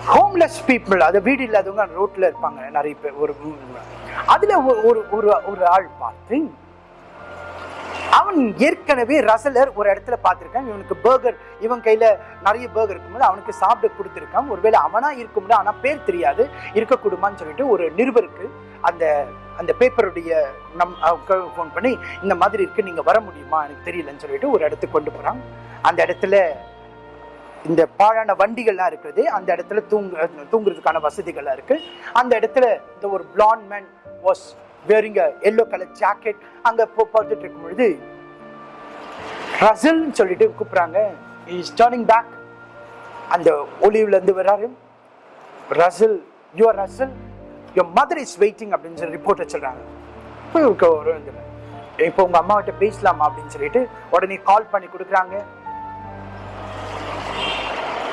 ஹோம்லெஸ் பீப்புள் அது வீடு இல்லாதவங்க ரோட்ல இருப்பாங்க நிறைய பேர் ஒரு அதுல ஒரு- ஒரு ஒரு ஒரு ஆள் பார்த்து அவன் ஏற்கனவே ரசலர் ஒரு இடத்துல பார்த்துருக்கான். இவனுக்கு பர்கர் இவன் கையில் நிறைய பர்கர் இருக்கும்போது அவனுக்கு சாப்பிட கொடுத்துருக்கான். ஒருவேளை அவனா இருக்கும்ல ஆனால் பேர் தெரியாது இருக்கக்கூடுமான்னு சொல்லிட்டு ஒரு நிருபருக்கு அந்த அந்த பேப்பருடைய நம் ஃபோன் பண்ணி இந்த மாதிரி இருக்கு நீங்கள் வர முடியுமா? எனக்கு தெரியலன்னு சொல்லிட்டு ஒரு இடத்துக்கு கொண்டு போகிறான் அந்த இடத்துல இந்த பாழான வண்டிகள்லாம் இருக்குது. அந்த இடத்துல தூங்கு தூங்குறதுக்கான வசதிகள்லாம் இருக்குது அந்த இடத்துல இந்த ஒரு plan man was wearing yellow colour jacket அங்க போ பார்த்துட்டு இருக்கும் பொழுது ரசல்னு சொல்லிட்டு கூப்பிடுறாங்க. இஸ் டர்னிங் பேக் அந்த ஒலிவ்ல இருந்து வர்றாரு. Russell your Russell your mother is waiting அப்படின்னு சொல்லி ரிப்போர்ட்டை சொல்கிறாங்க போய் இப்போ உங்க அம்மாவிட்ட பேசலாமா? அப்படின்னு சொல்லிட்டு உடனே கால் பண்ணி கொடுக்குறாங்க.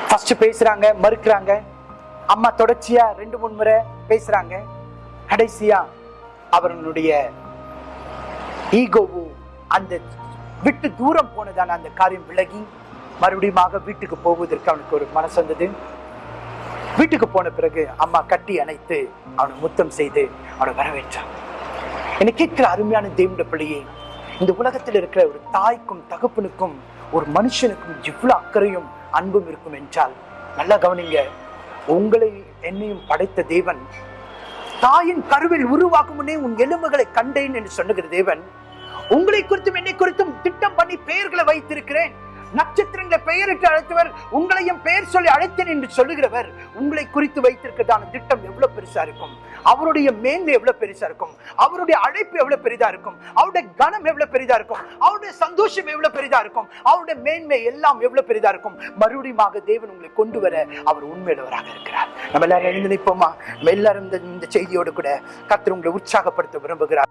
ஃபர்ஸ்ட் பேசுறாங்க மறுக்கிறாங்க. அம்மா தொடர்ச்சியா ரெண்டு மூணு முறை பேசுறாங்க. கடைசியா அவர்களுடைய ஈகோவும் அந்த விட்டு தூரம் போனதான அந்த காரியம் விலகி மறுபடியும் வீட்டுக்கு போவதற்கு அவனுக்கு ஒரு மனசு வந்தது. வீட்டுக்கு போன பிறகு அம்மா கட்டி அணைத்து அவனை முத்தம் செய்து அவனை வரவேற்றான் என்னை கேட்கிற அருமையான தேவனுடைய பிள்ளையே இந்த உலகத்தில் இருக்கிற ஒரு தாய்க்கும் தகப்பனுக்கும் ஒரு மனுஷனுக்கும் இவ்வளவு அக்கறையும் அன்பும் இருக்கும் என்றால் நல்லா கவனிங்க உங்களை என்னையும் படைத்த தேவன் தாயின் கருவில் உருவாக்கும் முன்னே உன் எலும்புகளை கண்டேன் என்று சொன்னுகிற தேவன் உங்களை குறித்தும் என்னை குறித்தும் திட்டம் பண்ணி பெயர்களை வைத்திருக்கிறேன். நட்சத்திரங்களை பெயரிட்டு அழைத்தவர் உங்களையும் பெயர் சொல்லி அழைத்தேன் என்று சொல்லுகிறவர் உங்களை குறித்து வைத்திருக்கிறதான திட்டம் எவ்வளவு பெருசா இருக்கும். அவருடைய மேன்மை எவ்வளவு பெருசா இருக்கும். அவருடைய அழைப்பு எவ்வளவு பெரிதா இருக்கும். அவருடைய கனம் எவ்வளவு பெரிதா இருக்கும். அவருடைய சந்தோஷம் எவ்வளவு பெரிதா இருக்கும். அவருடைய மேன்மை எல்லாம் எவ்வளவு பெரிதா இருக்கும். மறுபடியுமாக தேவன் உங்களை கொண்டு வர அவர் உண்மையுள்ளவராக இருக்கிறார். நம்ம எல்லாரும் எழுந்து நிற்போமா? நம்ம எல்லாரும் இந்த செய்தியோடு கூட கத்திர உங்களை உற்சாகப்படுத்த விரும்புகிறார்.